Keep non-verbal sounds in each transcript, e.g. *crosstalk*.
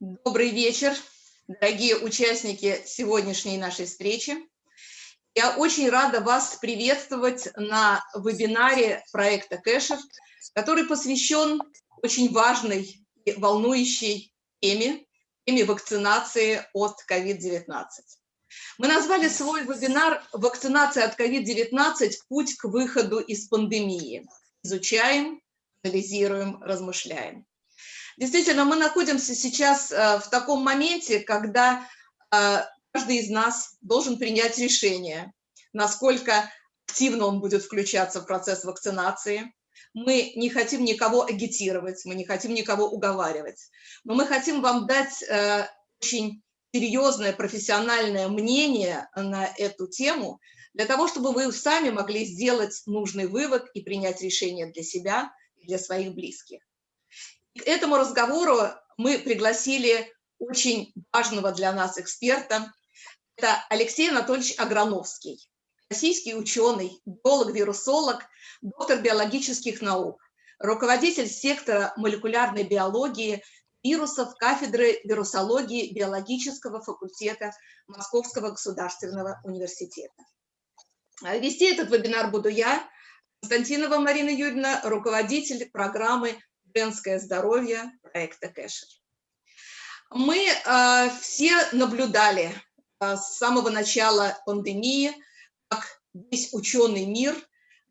Добрый вечер, дорогие участники сегодняшней нашей встречи. Я очень рада вас приветствовать на вебинаре проекта Кэшер, который посвящен очень важной и волнующей теме, теме вакцинации от COVID-19. Мы назвали свой вебинар «Вакцинация от COVID-19. Путь к выходу из пандемии». Изучаем, анализируем, размышляем. Действительно, мы находимся сейчас э, в таком моменте, когда э, каждый из нас должен принять решение, насколько активно он будет включаться в процесс вакцинации. Мы не хотим никого агитировать, мы не хотим никого уговаривать, но мы хотим вам дать э, очень серьезное профессиональное мнение на эту тему, для того, чтобы вы сами могли сделать нужный вывод и принять решение для себя и для своих близких. К этому разговору мы пригласили очень важного для нас эксперта. Это Алексей Анатольевич Аграновский, российский ученый, биолог-вирусолог, доктор биологических наук, руководитель сектора молекулярной биологии вирусов кафедры вирусологии биологического факультета Московского государственного университета. Вести этот вебинар буду я, Константинова Марина Юрьевна, руководитель программы женское здоровье проекта Кэшер. Мы э, все наблюдали э, с самого начала пандемии, как весь ученый мир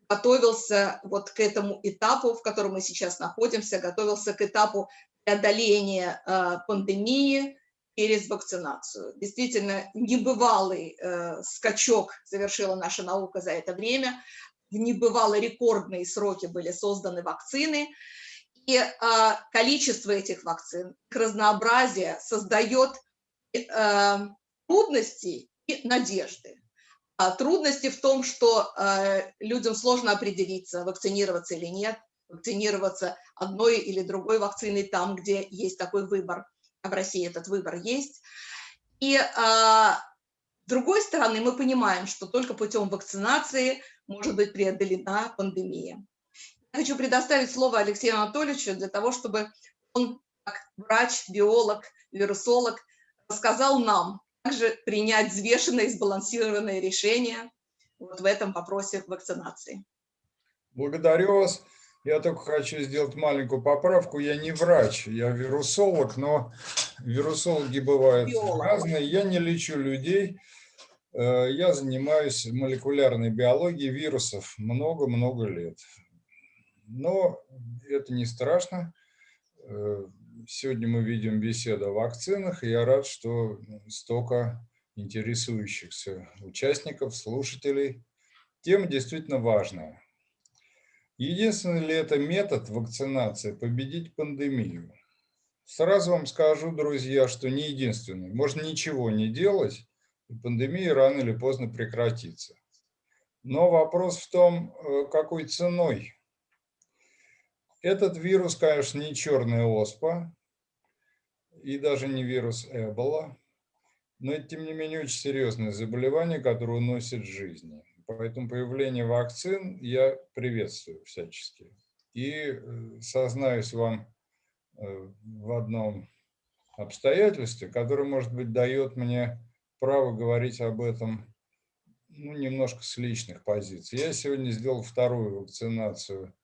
готовился вот к этому этапу, в котором мы сейчас находимся, готовился к этапу преодоления э, пандемии через вакцинацию. Действительно, небывалый э, скачок совершила наша наука за это время. В небывало рекордные сроки были созданы вакцины. И а, количество этих вакцин, разнообразие создает э, трудности и надежды. А трудности в том, что э, людям сложно определиться, вакцинироваться или нет, вакцинироваться одной или другой вакциной там, где есть такой выбор, а в России этот выбор есть. И а, с другой стороны, мы понимаем, что только путем вакцинации может быть преодолена пандемия. Хочу предоставить слово Алексею Анатольевичу для того, чтобы он, как врач, биолог, вирусолог, рассказал нам, как же принять взвешенное и сбалансированное решение вот в этом вопросе вакцинации. Благодарю вас. Я только хочу сделать маленькую поправку. Я не врач, я вирусолог, но вирусологи бывают Биолог. разные. Я не лечу людей. Э, я занимаюсь молекулярной биологией вирусов много-много лет. Но это не страшно. Э, сегодня мы видим беседу о вакцинах, и я рад, что столько интересующихся участников, слушателей. Тема действительно важная. Единственный ли это метод вакцинации победить пандемию? Сразу вам скажу, друзья, что не единственный. Можно ничего не делать, и пандемия рано или поздно прекратится. Но вопрос в том, э, какой ценой этот вирус, конечно, не черная оспа и даже не вирус Эбола, но это, тем не менее, очень серьезное заболевание, которое уносит жизни. Поэтому появление вакцин я приветствую всячески. И э, сознаюсь вам э, в одном обстоятельстве, которое, может быть, дает мне право говорить об этом ну, немножко с личных позиций. Я сегодня сделал вторую вакцинацию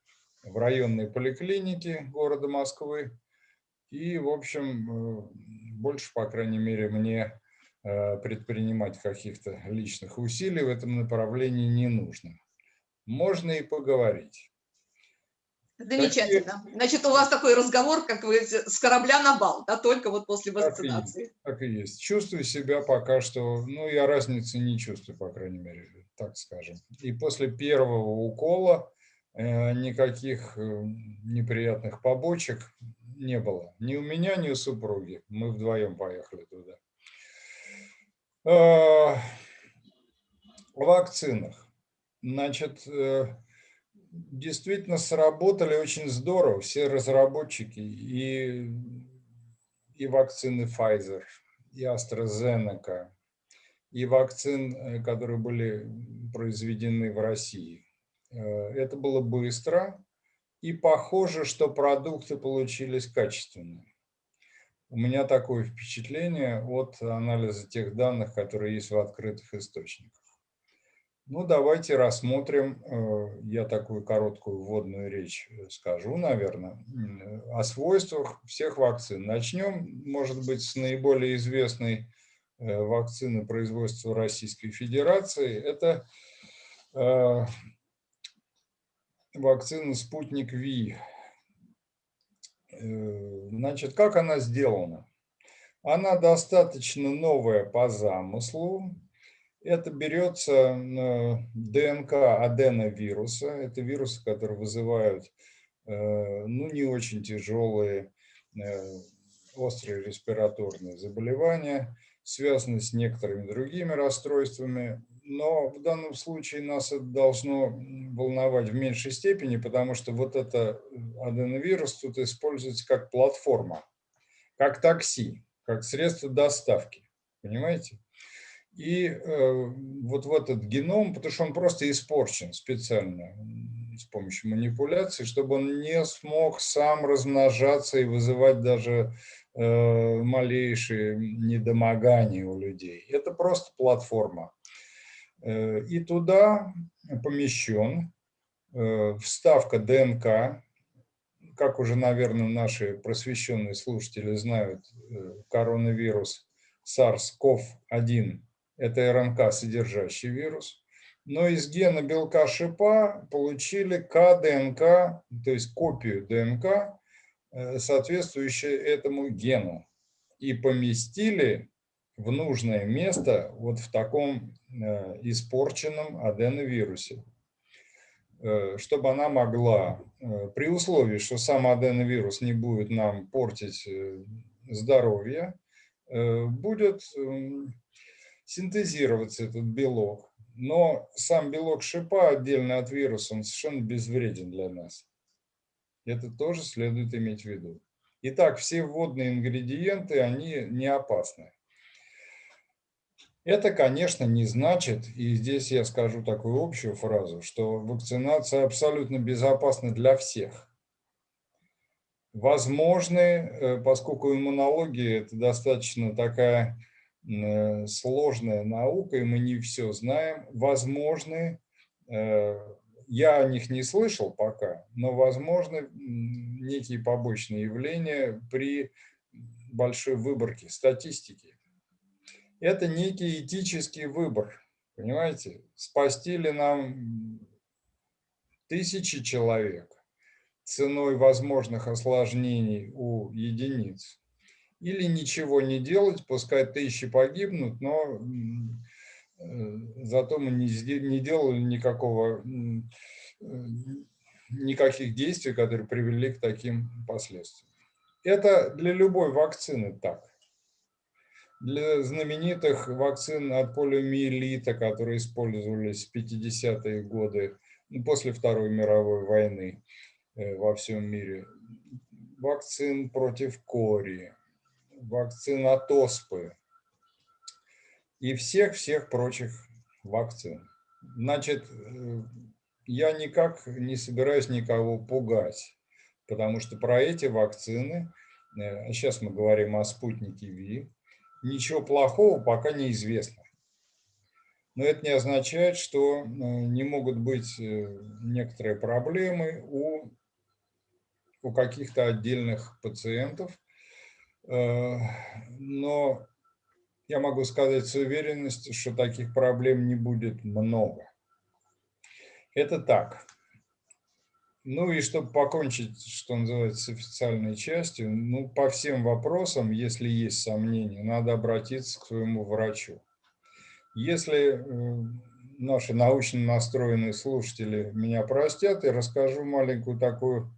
в районной поликлинике города Москвы. И, в общем, э, больше, по крайней мере, мне э, предпринимать каких-то личных усилий в этом направлении не нужно. Можно и поговорить. Замечательно. Значит, у вас такой разговор, как вы с корабля на бал, да, только вот после вакцинации. Так и, есть, так и есть. Чувствую себя пока что, ну, я разницы не чувствую, по крайней мере, так скажем. И после первого укола никаких э, неприятных побочек не было. Ни у меня, ни у супруги. Мы вдвоем поехали туда. О вакцинах. Значит, э, действительно сработали очень здорово все разработчики и, и вакцины Pfizer, и AstraZeneca, и вакцин, которые были произведены в России. Э, это было быстро, и похоже, что продукты получились качественные. У меня такое впечатление от анализа тех данных, которые есть в открытых источниках. Ну, давайте рассмотрим, э, я такую короткую вводную речь э, скажу, наверное, о свойствах всех вакцин. Начнем, может быть, с наиболее известной вакцины производства Российской Федерации. Это вакцина «Спутник Ви». Значит, как она сделана? Она достаточно новая по замыслу, это берется ДНК аденовируса. Это вирусы, которые вызывают э, ну, не очень тяжелые э, острые респираторные заболевания, связанные с некоторыми другими расстройствами. Но в данном случае нас это должно волновать в меньшей степени, потому что вот это аденовирус тут используется как платформа, как такси, как средство доставки. Понимаете? И э, вот в этот геном, потому что он просто испорчен специально с помощью манипуляций, чтобы он не смог сам размножаться и вызывать даже э, малейшие недомогания у людей. Это просто платформа. Э, и туда помещен э, вставка ДНК, как уже, наверное, наши просвещенные слушатели знают, э, коронавирус SARS-CoV-1 это РНК, содержащий вирус. Но из гена белка шипа получили КДНК, то есть копию ДНК, э, соответствующую этому гену. И поместили в нужное место вот в таком э, испорченном аденовирусе, э, чтобы она могла, при условии, что сам аденовирус не будет нам портить здоровье, будет синтезироваться этот белок. Но сам белок шипа отдельно от вируса, он совершенно безвреден для нас. Это тоже следует иметь в виду. Итак, все вводные ингредиенты, они не опасны. Это, конечно, не значит, и здесь я скажу такую общую фразу, что вакцинация абсолютно безопасна для всех. Возможны, э, поскольку иммунология – это достаточно такая Э, сложная наука, и мы не все знаем. Возможны, э, я о них не слышал пока, но возможны некие побочные явления при большой выборке статистики. Это некий этический выбор, понимаете? Спасти ли нам тысячи человек ценой возможных осложнений у единиц? или ничего не делать, пускай тысячи погибнут, но зато мы не, не делали никакого, э, никаких действий, которые привели к таким последствиям. Это для любой вакцины так. Для знаменитых вакцин от полиомиелита, которые использовались в 50-е годы, ну, после Второй мировой войны э, во всем мире, вакцин против кори, вакцин от оспы и всех-всех прочих вакцин. Значит, э, я никак не собираюсь никого пугать, потому что про эти вакцины, э, сейчас мы говорим о спутнике ВИ, ничего плохого пока не известно. Но это не означает, что э, не могут быть некоторые проблемы у, у каких-то отдельных пациентов, но я могу сказать с уверенностью, что таких проблем не будет много. Это так. Ну и чтобы покончить, что называется, с официальной частью, ну по всем вопросам, если есть сомнения, надо обратиться к своему врачу. Если э, наши научно настроенные слушатели меня простят, я расскажу маленькую такую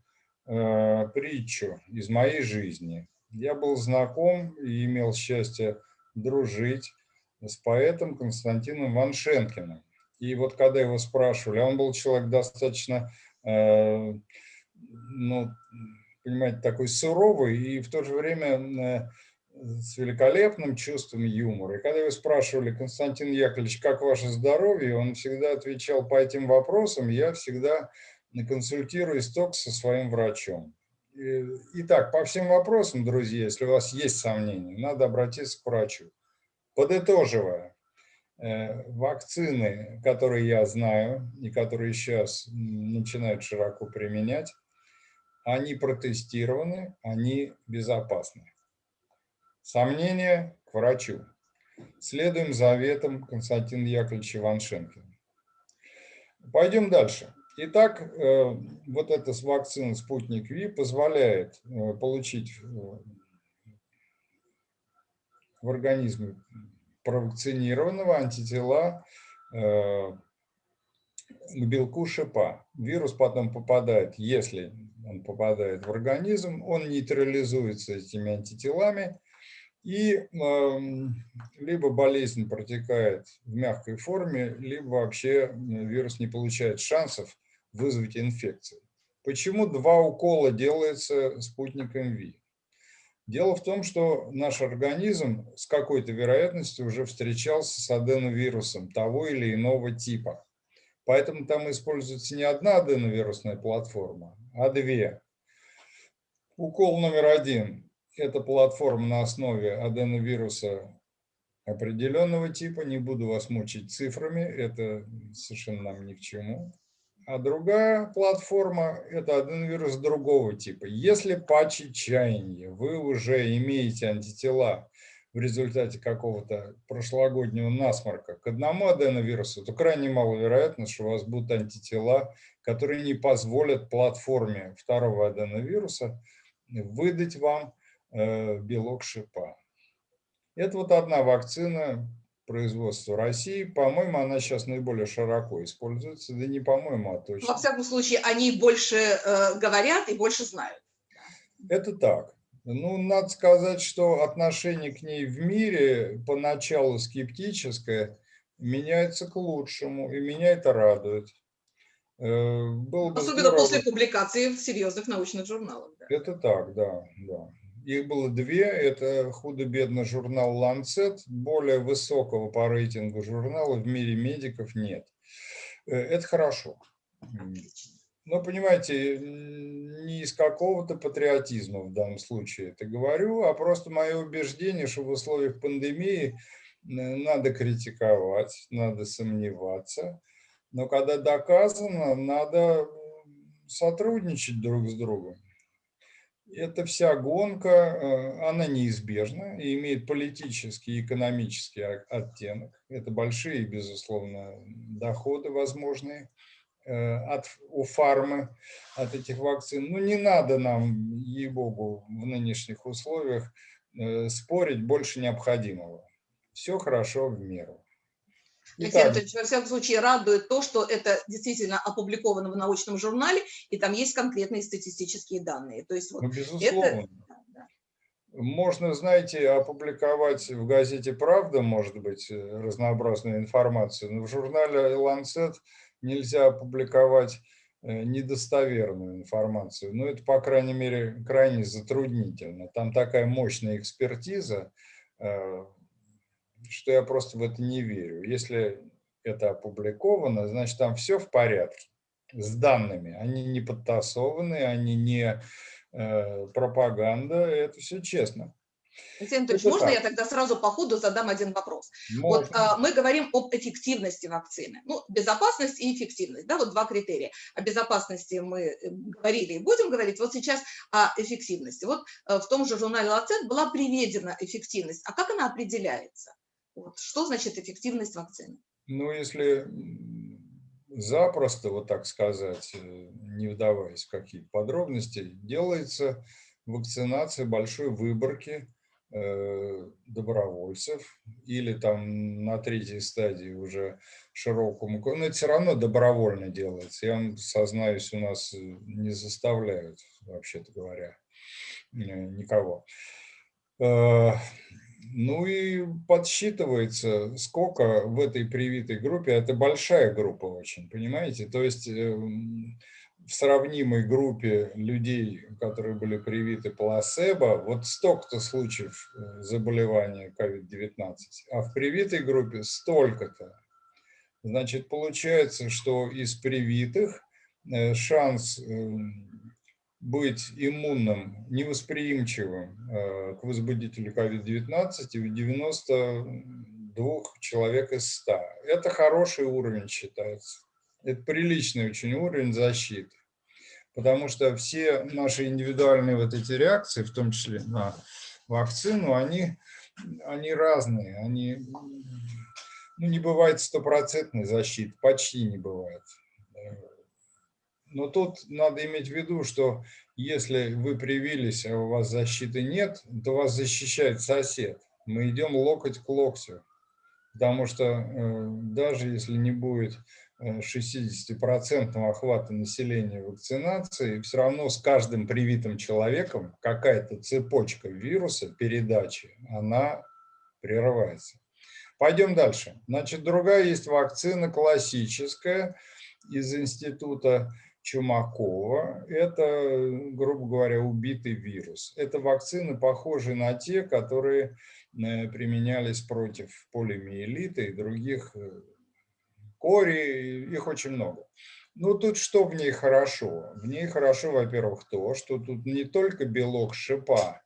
э, притчу из моей жизни – я был знаком и имел счастье дружить с поэтом Константином Ваншенкиным. И вот когда его спрашивали, он был человек достаточно, э, ну, понимаете, такой суровый и в то же время э, с великолепным чувством юмора. И когда его спрашивали, Константин Яковлевич, как ваше здоровье, он всегда отвечал по этим вопросам, я всегда консультируюсь только со своим врачом. Итак, по всем вопросам, друзья, если у вас есть сомнения, надо обратиться к врачу. Подытоживая, э, вакцины, которые я знаю и которые сейчас начинают широко применять, они протестированы, они безопасны. Сомнения к врачу. Следуем заветам Константина Яковлевича Иваншенкина. Пойдем дальше. Итак, э, вот эта вакцина «Спутник Ви» позволяет э, получить э, в организме провакцинированного антитела к белку шипа. Вирус потом попадает, если он попадает в организм, он нейтрализуется этими антителами, и э, либо болезнь протекает в мягкой форме, либо вообще вирус не получает шансов вызвать инфекцию. Почему два укола делается спутником ВИ? Дело в том, что наш организм с какой-то вероятностью уже встречался с аденовирусом того или иного типа. Поэтому там используется не одна аденовирусная платформа, а две. Укол номер один – это платформа на основе аденовируса определенного типа. Не буду вас мучить цифрами, это совершенно нам ни к чему. А другая платформа – это аденовирус другого типа. Если по чаяния вы уже имеете антитела в результате какого-то прошлогоднего насморка к одному аденовирусу, то крайне маловероятно, что у вас будут антитела, которые не позволят платформе второго аденовируса выдать вам э, белок шипа. Это вот одна вакцина производства России. По-моему, она сейчас наиболее широко используется. Да не по-моему, а точно. Во всяком случае, они больше э, говорят и больше знают. Это так. Ну, надо сказать, что отношение к ней в мире поначалу скептическое меняется к лучшему, и меня это радует. Э, было Особенно здорово... после публикации в серьезных научных журналах. Да. Это так, да, да. Их было две. Это худо-бедно журнал Lancet. Более высокого по рейтингу журнала в мире медиков нет. Э, это хорошо. Но, понимаете, не из какого-то патриотизма в данном случае это говорю, а просто мое убеждение, что в условиях пандемии надо критиковать, надо сомневаться. Но когда доказано, надо сотрудничать друг с другом. Эта вся гонка, э, она неизбежна и имеет политический и экономический оттенок. Это большие, безусловно, доходы возможные. Э, от, у фармы, от этих вакцин. Ну, не надо нам, ей-богу, в нынешних условиях э, спорить больше необходимого. Все хорошо в меру. Итак, Татьяна во всяком случае, радует то, что это действительно опубликовано в научном журнале, и там есть конкретные статистические данные. То есть вот ну, безусловно. Это... Можно, знаете, опубликовать в газете «Правда», может быть, э, разнообразную информацию, но в журнале «Ланцет» нельзя опубликовать э, недостоверную информацию. Но это, по крайней мере, крайне затруднительно. Там такая мощная экспертиза, э, что я просто в это не верю. Если это опубликовано, значит, там все в порядке с данными. Они не подтасованы, они не э, пропаганда, это все честно. Алексей Анатольевич, можно так. я тогда сразу по ходу задам один вопрос? Можно. Вот а, мы говорим об эффективности вакцины. Ну, безопасность и эффективность, да, вот два критерия. О безопасности мы э, говорили и будем говорить, вот сейчас о эффективности. Вот а, в том же журнале «Лацет» была приведена эффективность. А как она определяется? Вот, что значит эффективность вакцины? Ну, если запросто, вот так сказать, э, не вдаваясь в какие-то подробности, делается вакцинация большой выборки Э, добровольцев или там на третьей стадии уже широкому, но это все равно добровольно делается. Я вам сознаюсь, у нас э, не заставляют, вообще-то говоря, никого. Ну и подсчитывается, сколько в этой привитой группе, это большая группа очень, понимаете? То есть эм, в сравнимой группе людей, которые были привиты плацебо, вот столько-то случаев э, заболевания COVID-19, а в привитой группе столько-то. Значит, получается, что из привитых э, шанс эм, быть иммунным, невосприимчивым к возбудителю COVID-19 у 92 человек из 100. Это хороший уровень считается. Это приличный очень уровень защиты. Потому что все наши индивидуальные вот эти реакции, в том числе на вакцину, они, они разные. Они, ну, не бывает стопроцентной защиты, почти не бывает. Но тут надо иметь в виду, что если вы привились, а у вас защиты нет, то вас защищает сосед. Мы идем локоть к локтю. Потому что э, даже если не будет 60% охвата населения вакцинации, все равно с каждым привитым человеком какая-то цепочка вируса, передачи, она прерывается. Пойдем дальше. Значит, другая есть вакцина классическая из института Чумакова. Это, грубо говоря, убитый вирус. Это вакцины, похожие на те, которые э, применялись против полимиелита и других э, кори, их очень много. Ну, тут что в ней хорошо? В ней хорошо, во-первых, то, что тут не только белок шипа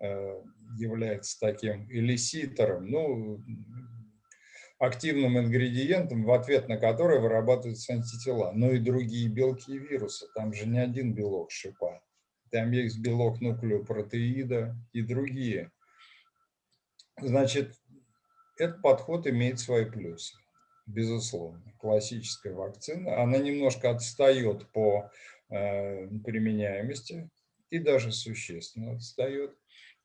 э, является таким элиситором, ну, активным ингредиентом, в ответ на который вырабатываются антитела, но и другие белки и вирусы. Там же не один белок шипа. Там есть белок нуклеопротеида и другие. Значит, этот подход имеет свои плюсы безусловно, классическая вакцина. Она немножко отстает по э, применяемости и даже существенно отстает.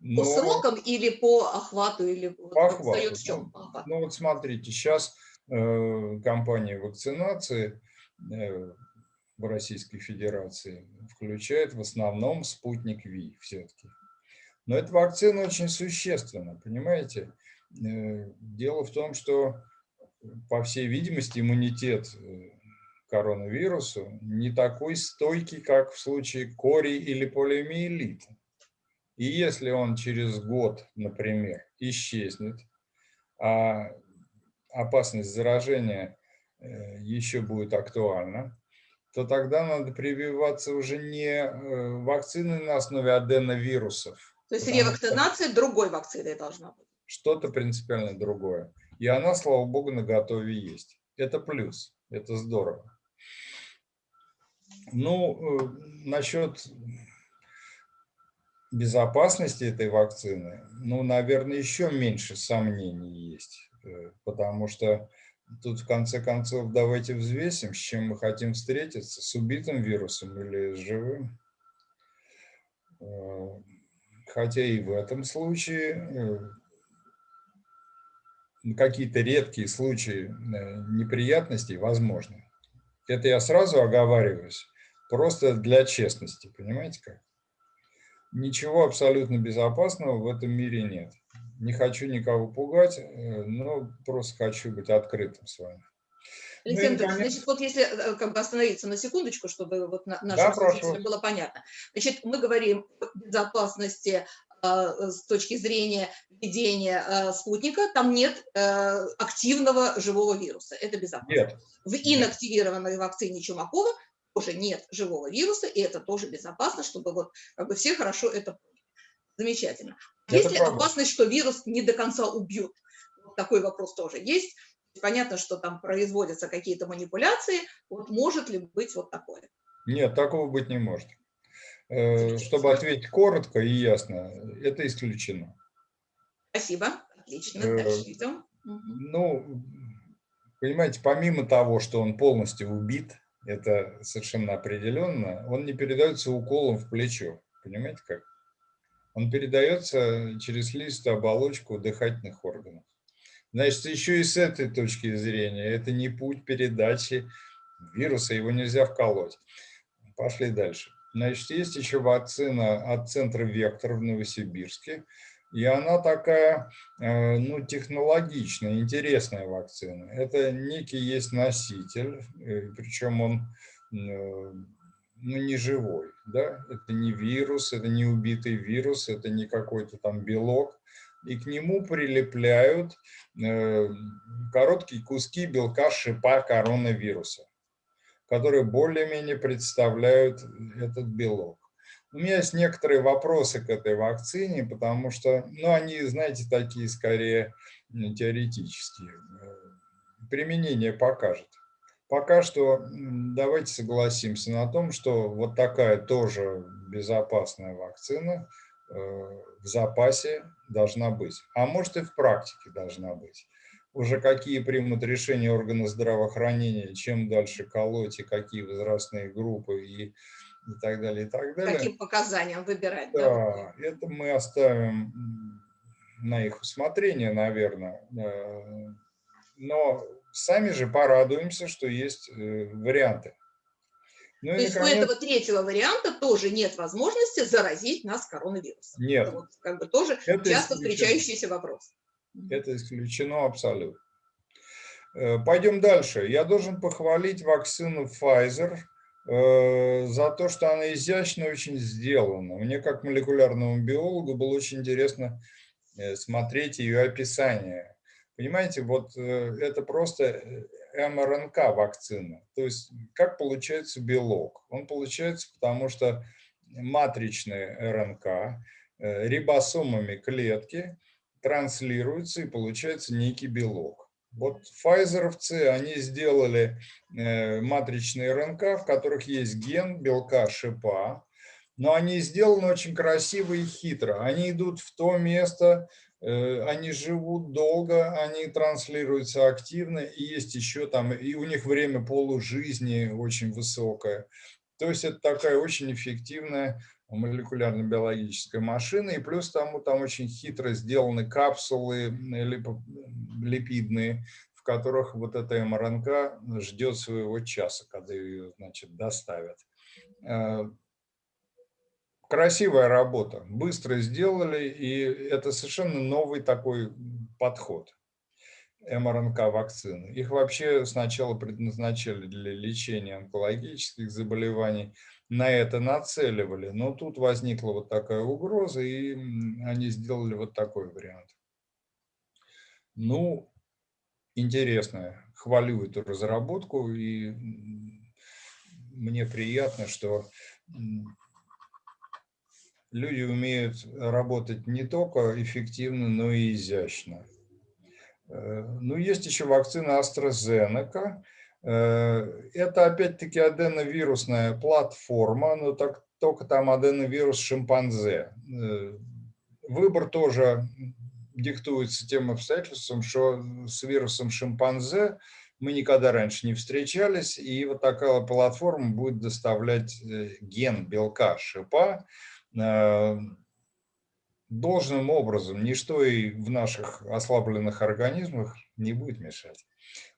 Но... По срокам или по охвату? Или по охвату. В чем? Ну, ну вот смотрите, сейчас э, компания вакцинации э, в Российской Федерации включает в основном спутник Ви все-таки. Но эта вакцина очень существенна, понимаете? Э, дело в том, что по всей видимости, иммунитет э, коронавирусу не такой стойкий, как в случае кори или полиомиелита. И если он через год, например, исчезнет, а опасность заражения э, еще будет актуальна, то тогда надо прививаться уже не э, вакциной на основе аденовирусов. То есть ревакцинация другой вакциной должна быть? Что-то принципиально другое. И она, слава богу, на готове есть. Это плюс, это здорово. Ну, э, насчет безопасности этой вакцины, ну, наверное, еще меньше сомнений есть, э, потому что тут в конце концов давайте взвесим, с чем мы хотим встретиться, с убитым вирусом или с живым. Э, хотя и в этом случае какие-то редкие случаи э, неприятностей возможны. Это я сразу оговариваюсь, просто для честности, понимаете как? Ничего абсолютно безопасного в этом мире нет. Не хочу никого пугать, э, но просто хочу быть открытым с вами. Александр, ну, значит, вот если э, как бы остановиться на секундочку, чтобы вот нашим да, было понятно. Значит, мы говорим о безопасности Э, с точки зрения ведения э, спутника, там нет э, активного живого вируса. Это безопасно. Нет. В инактивированной вакцине Чумакова тоже нет живого вируса, и это тоже безопасно, чтобы вот как бы все хорошо это Замечательно. Есть ли опасность, что вирус не до конца убьют? Вот такой вопрос тоже есть. Понятно, что там производятся какие-то манипуляции. Вот может ли быть вот такое? Нет, такого быть не может. Э, чтобы ответить коротко и ясно, это исключено. Спасибо, отлично, э, дальше идем. Ну, понимаете, помимо того, что он полностью убит, это совершенно определенно, он не передается уколом в плечо, понимаете как? Он передается через листую оболочку дыхательных органов. Значит, еще и с этой точки зрения, это не путь передачи вируса, его нельзя вколоть. Пошли дальше. Значит, есть еще вакцина от центра «Вектор» в Новосибирске. И она такая, э, ну, технологичная, интересная вакцина. Это некий есть носитель, э, причем он э, ну, не живой, да, это не вирус, это не убитый вирус, это не какой-то там белок, и к нему прилепляют короткие куски белка шипа коронавируса которые более-менее представляют этот белок. У меня есть некоторые вопросы к этой вакцине, потому что, ну, они, знаете, такие скорее теоретические. Применение покажет. Пока что давайте согласимся на том, что вот такая тоже безопасная вакцина э, в запасе должна быть. А может и в практике должна быть. Уже какие примут решения органы здравоохранения, чем дальше колоть и какие возрастные группы и и так далее, и так далее. Каким показаниям выбирать. Да, да, это мы оставим на их усмотрение, наверное. Э, но сами же порадуемся, что есть э, варианты. Ну, То есть наконец... у этого третьего варианта тоже нет возможности заразить нас коронавирусом. Нет. Это вот как бы тоже это часто встречающийся вопрос. Это исключено абсолютно. Э, пойдем дальше. Я должен похвалить вакцину Pfizer – Э, за то, что она изящно очень сделана. Мне, как молекулярному биологу, было очень интересно э, смотреть ее описание. Понимаете, вот это просто МРНК вакцина. То есть как получается белок? Он получается потому, что матричная РНК рибосомами клетки транслируется и получается некий белок. Вот файзеровцы, они сделали э, матричные РНК, в которых есть ген белка шипа, но они сделаны очень красиво и хитро. Они идут в то место, э, они живут долго, они транслируются активно, и есть еще там, и у них время полужизни очень высокое. То есть это такая очень эффективная молекулярно-биологическая машина, и плюс тому там очень хитро сделаны капсулы липидные, в которых вот эта МРНК ждет своего часа, когда ее значит, доставят. Э, красивая работа, быстро сделали, и это совершенно новый такой подход МРНК-вакцины. Их вообще сначала предназначали для лечения онкологических заболеваний, на это нацеливали, но тут возникла вот такая угроза, и они сделали вот такой вариант. Ну, интересно, хвалю эту разработку, и мне приятно, что люди умеют работать не только эффективно, но и изящно. Э, ну, есть еще вакцина AstraZeneca. Э, это опять-таки аденовирусная платформа, но так, только там аденовирус шимпанзе. Э, выбор тоже диктуется тем обстоятельством, что с вирусом шимпанзе мы никогда раньше не встречались, и вот такая платформа будет доставлять ген белка шипа должным образом, ничто и в наших ослабленных организмах не будет мешать.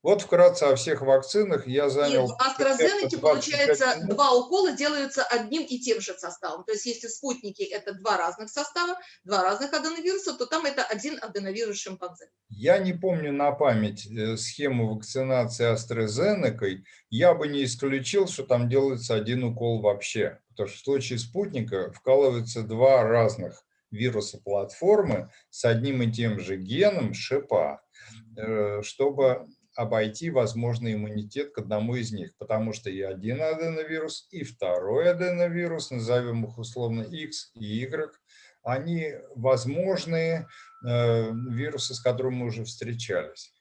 Вот вкратце о всех вакцинах я занял... И в AstraZeneca, получается, минут. два укола делаются одним и тем же составом. То есть если спутники – это два разных состава, два разных аденовируса, то там это один аденовирус шимпанзе. Я не помню на память э, схему вакцинации AstraZeneca. Я бы не исключил, что там делается один укол вообще. Потому что в случае спутника вкалываются два разных вируса платформы с одним и тем же геном шипа, чтобы обойти возможный иммунитет к одному из них, потому что и один аденовирус, и второй аденовирус, назовем их условно X и Y, они возможные э, вирусы, с которыми мы уже встречались.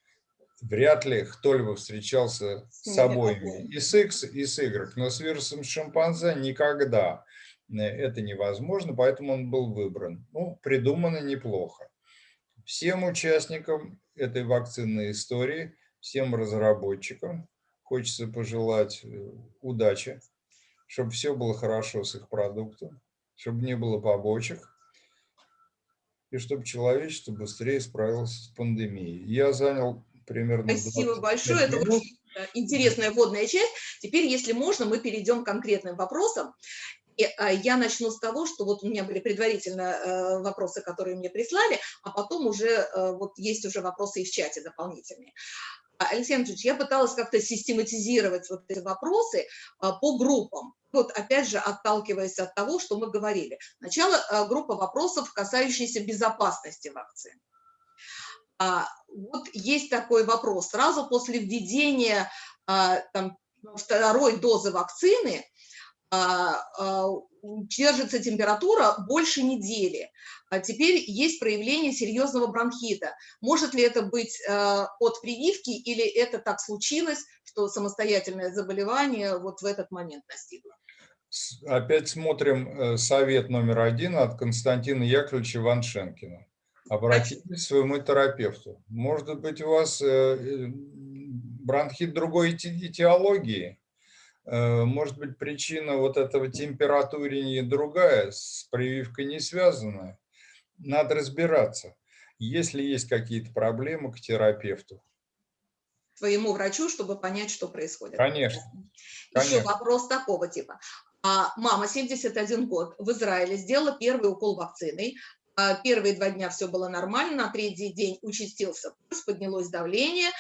Вряд ли кто-либо встречался с обоими, и с X, и с Y, но с вирусом шимпанзе никогда. Э, это невозможно, поэтому он был выбран. Ну, придумано неплохо. Всем участникам этой вакцинной истории, всем разработчикам хочется пожелать э, удачи, чтобы все было хорошо с их продуктом, чтобы не было побочек, и чтобы человечество быстрее справилось с пандемией. Я занял примерно... Спасибо большое, минут. это очень э, интересная вводная часть. Теперь, если можно, мы перейдем к конкретным вопросам. А, я начну с того, что вот у меня были предварительно э, вопросы, которые мне прислали, а потом уже э, вот есть уже вопросы и в чате дополнительные. А, Алексей Анатольевич, я пыталась как-то систематизировать вот эти вопросы а, по группам. Вот опять же, отталкиваясь от того, что мы говорили. Сначала группа вопросов, касающиеся безопасности вакцин. Вот есть такой вопрос. Сразу после введения там, второй дозы вакцины держится температура больше недели. А теперь есть проявление серьезного бронхита. Может ли это быть от прививки или это так случилось, что самостоятельное заболевание вот в этот момент настигло? Опять смотрим э, совет номер один от Константина Яковлевича Ваншенкина. Обратитесь к своему терапевту. Может быть, у вас э, э, бронхит другой этиологии? Может быть, причина вот этого температурения другая, с прививкой не связанная? Надо разбираться. Если есть какие-то проблемы, к терапевту своему врачу, чтобы понять, что происходит. Конечно. Еще Конечно. вопрос такого типа. А мама, 71 год, в Израиле сделала первый укол вакциной. А первые два дня все было нормально, на третий день участился пульс, поднялось давление,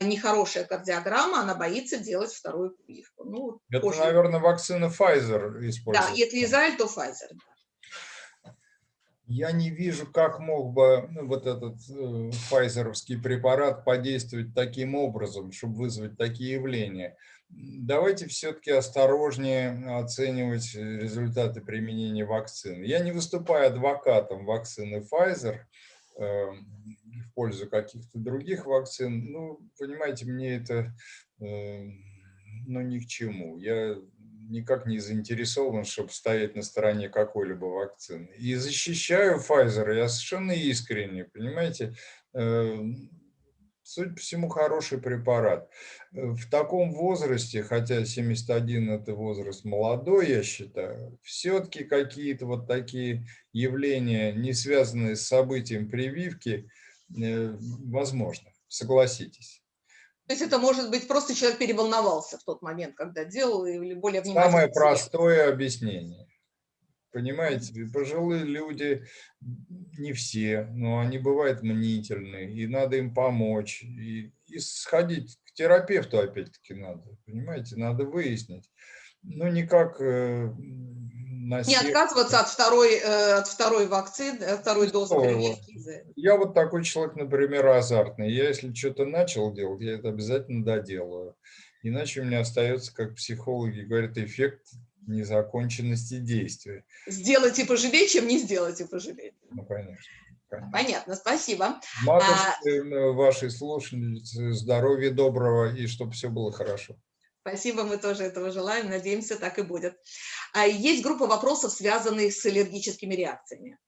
нехорошая кардиограмма, она боится делать вторую прививку. Ну, Это, позже... наверное, вакцина Pfizer используется. Да, если Израиль, то Pfizer. Я не вижу, как мог бы ну, вот этот э, файзеровский препарат подействовать таким образом, чтобы вызвать такие явления. Давайте все-таки осторожнее оценивать результаты применения вакцин. Я не выступаю адвокатом вакцины Pfizer в пользу каких-то других вакцин. Ну, понимаете, мне это э, ну, ни к чему. Я никак не заинтересован, чтобы стоять на стороне какой-либо вакцины. И защищаю Pfizer, я совершенно искренне, понимаете, э, судя по всему, хороший препарат. Э, в таком возрасте, хотя 71 – это возраст молодой, я считаю, все-таки какие-то вот такие явления, не связанные с событием прививки, э, возможно, согласитесь. То есть это может быть просто человек переволновался в тот момент, когда делал, или более внимательно. Самое простое объяснение. Понимаете, пожилые люди, не все, но они бывают мнительные, и надо им помочь, и, и сходить к терапевту опять-таки надо, понимаете, надо выяснить. Ну, никак э, Не отказываться от второй, э, от второй вакцины, от второй дозы прививки. Я вот такой человек, например, азартный. Я если что-то начал делать, я это обязательно доделаю. Иначе у меня остается, как психологи говорят, эффект незаконченности действия. Сделать и пожалеть, чем не сделать и пожалеть. Ну, конечно. Понятно, спасибо. Матушке, а... вашей слушательнице здоровья доброго и чтобы все было хорошо. Спасибо, мы тоже этого желаем, надеемся, так и будет. А есть группа вопросов, связанных с аллергическими реакциями.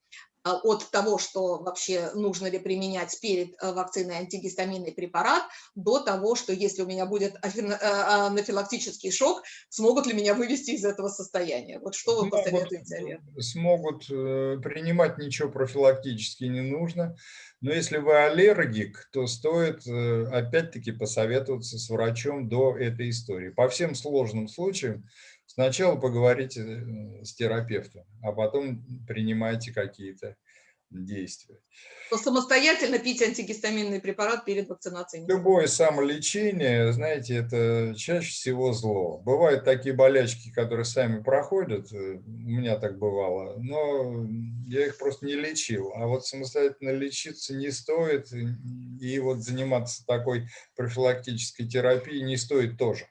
А, от того, что вообще нужно ли применять перед э, вакциной антигистаминный препарат, до того, что если у меня будет э, анафилактический шок, смогут ли меня вывести из этого состояния? Вот что вы посоветуете, Олег? Смогут э, принимать ничего профилактически не нужно. Но если вы аллергик, то стоит опять-таки посоветоваться с врачом до этой истории. По всем сложным случаям Сначала поговорите э, с терапевтом, а потом принимайте какие-то действия. То самостоятельно пить антигистаминный препарат перед вакцинацией? Любое самолечение, знаете, это чаще всего зло. Бывают такие болячки, которые сами проходят, э, у меня так бывало, но я их просто не лечил. А вот самостоятельно лечиться не стоит, и вот заниматься такой профилактической терапией не стоит тоже.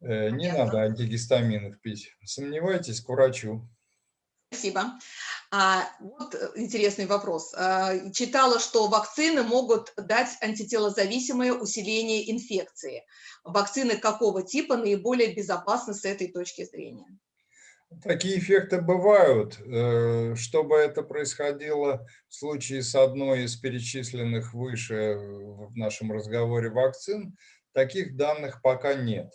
Э, не надо антигистаминов пить. Сомневайтесь, к врачу. Спасибо. А, вот э, интересный вопрос. А, читала, что вакцины могут дать антителозависимое усиление инфекции. Вакцины какого типа наиболее безопасны с этой точки зрения? Такие эффекты бывают. Э, чтобы это происходило в случае с одной из перечисленных выше в нашем разговоре вакцин, таких данных пока нет.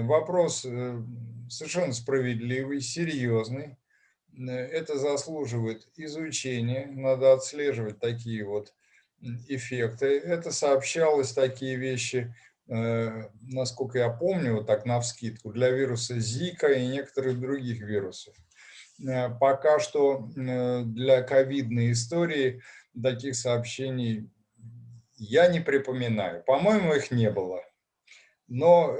Вопрос э, совершенно справедливый, серьезный. Э, это заслуживает изучения, надо отслеживать такие вот эффекты. Это сообщалось, такие вещи, э, насколько я помню, вот так навскидку, для вируса Зика и некоторых других вирусов. Пока что для ковидной истории таких сообщений я не припоминаю. По-моему, их не было. Но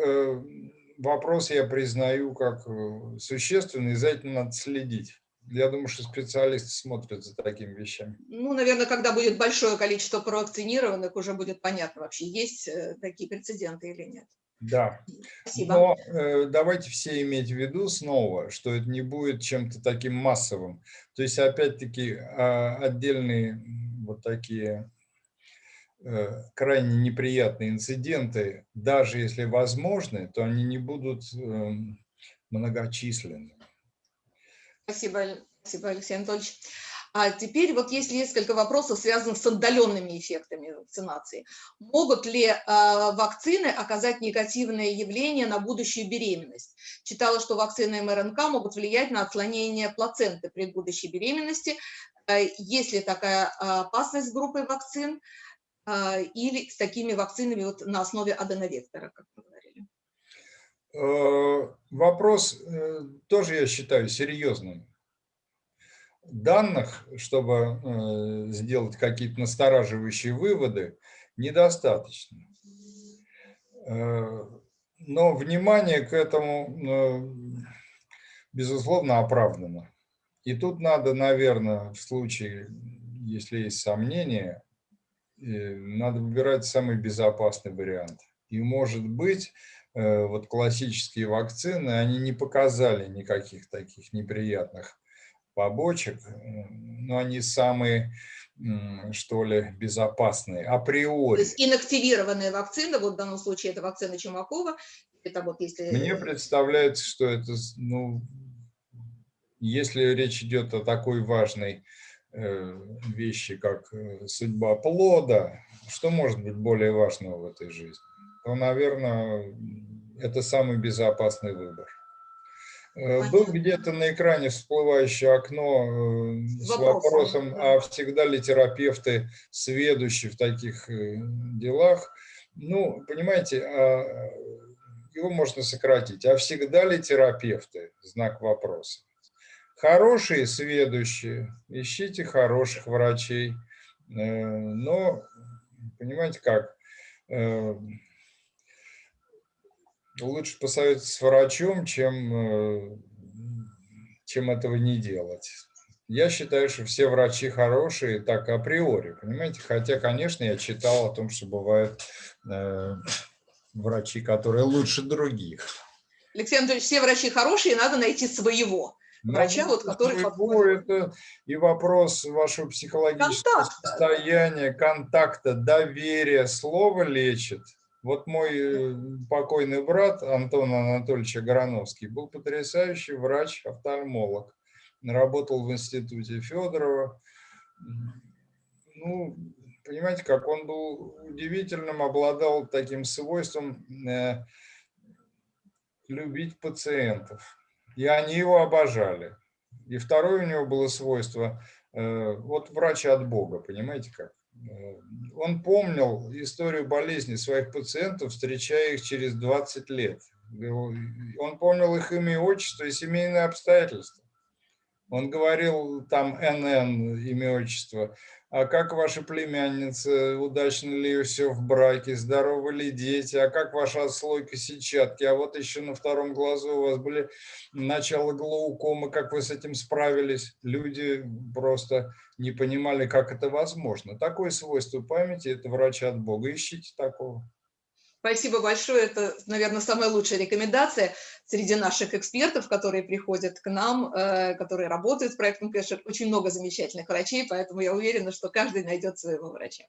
вопрос я признаю как э, существенный, за этим надо следить. Я думаю, что специалисты смотрят за такими вещами. Ну, наверное, когда будет большое количество провакцинированных, уже будет понятно вообще, есть э, такие прецеденты или нет. Да. Спасибо. Но э, давайте все иметь в виду снова, что это не будет чем-то таким массовым. То есть, опять-таки, э, отдельные вот такие крайне неприятные инциденты, даже если возможны, то они не будут э, многочисленны. Спасибо, спасибо, Алексей Анатольевич. А теперь вот есть несколько вопросов, связанных с отдаленными эффектами вакцинации. Могут ли э, вакцины оказать негативное явление на будущую беременность? Читала, что вакцины МРНК могут влиять на отклонение плаценты при будущей беременности. Э, есть ли такая опасность группы вакцин э, или с такими вакцинами вот на основе аденовектора, как вы говорили? Э, вопрос тоже, я считаю, серьезным данных, чтобы э, сделать какие-то настораживающие выводы, недостаточно. Э, но внимание к этому, э, безусловно, оправдано. И тут надо, наверное, в случае, если есть сомнения, надо выбирать самый безопасный вариант. И, может быть, вот классические вакцины, они не показали никаких таких неприятных побочек, но они самые, что ли, безопасные априори. То есть инактивированная вакцина, вот в данном случае это вакцина Чумакова, это вот если... Мне представляется, что это, ну, если речь идет о такой важной э, вещи, как э, судьба плода, что может быть более важного в этой жизни, то, наверное, это самый безопасный выбор. Э, был где-то на экране всплывающее окно э, с вопросом, а всегда ли терапевты сведущие в таких э, делах? Ну, понимаете, а, его можно сократить. А всегда ли терапевты? Знак вопроса. Хорошие сведущие, ищите хороших врачей. Но, понимаете как, лучше посоветоваться с врачом, чем, э, чем этого не делать. Я считаю, что все врачи хорошие, так априори, понимаете? Хотя, конечно, я читал о том, что бывают э, врачи, которые лучше других. Алексей Анатольевич, все врачи хорошие, надо найти своего. Врача, вот, который подходит. Это и вопрос вашего психологического Контакт. состояния, контакта, доверия. Слово лечит. Вот мой э, покойный брат Антон Анатольевич Аграновский был потрясающий врач-офтальмолог. Работал в институте Федорова. Ну, понимаете, как он был удивительным, обладал таким свойством э, любить пациентов. И они его обожали. И второе у него было свойство, э, вот врач от Бога, понимаете как? Э, он помнил историю болезни своих пациентов, встречая их через 20 лет. Он помнил их имя и отчество и семейные обстоятельства. Он говорил там НН, имя, отчество. А как ваша племянница, удачно ли все в браке, здоровы ли дети, а как ваша отслойка сетчатки, а вот еще на втором глазу у вас были начало глаукомы, как вы с этим справились. Люди просто не понимали, как это возможно. Такое свойство памяти – это врач от Бога. Ищите такого. Спасибо большое. Это, наверное, самая лучшая рекомендация среди наших экспертов, которые приходят к нам, э, которые работают с проектом Кэшер. Очень много замечательных врачей, поэтому я уверена, что каждый найдет своего врача.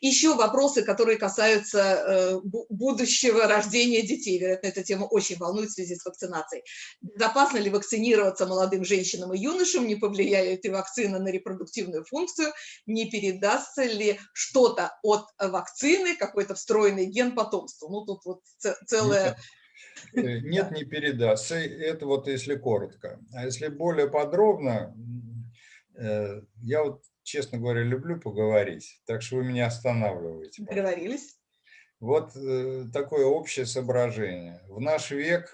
Еще вопросы, которые касаются э, будущего рождения детей. Вероятно, эта тема очень волнует в связи с вакцинацией. Безопасно ли вакцинироваться молодым женщинам и юношам? Не повлияет ли вакцина на репродуктивную функцию? Не передастся ли что-то от вакцины, какой-то встроенный ген потом? потомству. Ну, тут вот целое... Нет, э, *laughs* нет не передастся. Это вот если коротко. А если более подробно, э, я вот, честно говоря, люблю поговорить, так что вы меня останавливаете. Договорились. Вот э, такое общее соображение. В наш век,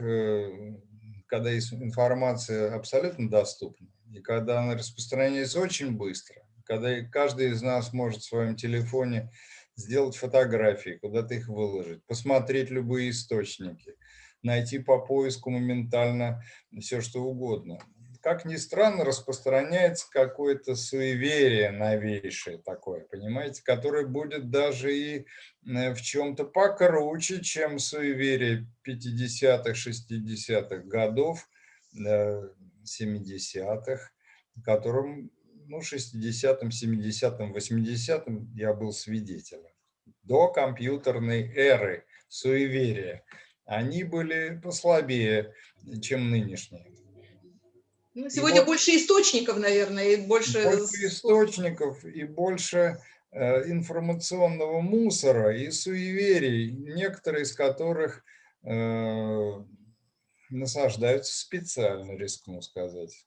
когда информация абсолютно доступна, и когда она распространяется очень быстро, когда каждый из нас может в своем телефоне сделать фотографии, куда-то их выложить, посмотреть любые источники, найти по поиску моментально все, что угодно. как ни странно, распространяется какое-то суеверие новейшее такое, понимаете, которое будет даже и в чем-то покруче, чем суеверие 50-х, 60-х годов, 70-х, э, которым ну, 60-м, 70-м, 80-м я был свидетелем. До компьютерной эры суеверия. Они были послабее, чем нынешние. Ну, сегодня вот больше источников, наверное, и больше... Больше источников и больше э, информационного мусора и суеверий, некоторые из которых э, насаждаются специально, рискну сказать.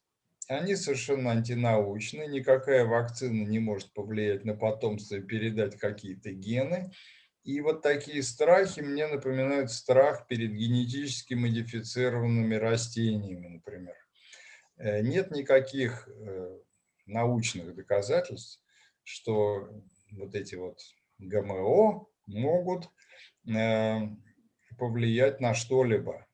Они совершенно антинаучны, никакая вакцина не может повлиять на потомство и передать какие-то гены. И вот такие страхи мне напоминают страх перед генетически модифицированными растениями, например. Э, нет никаких э, научных доказательств, что вот эти вот ГМО могут э, повлиять на что-либо.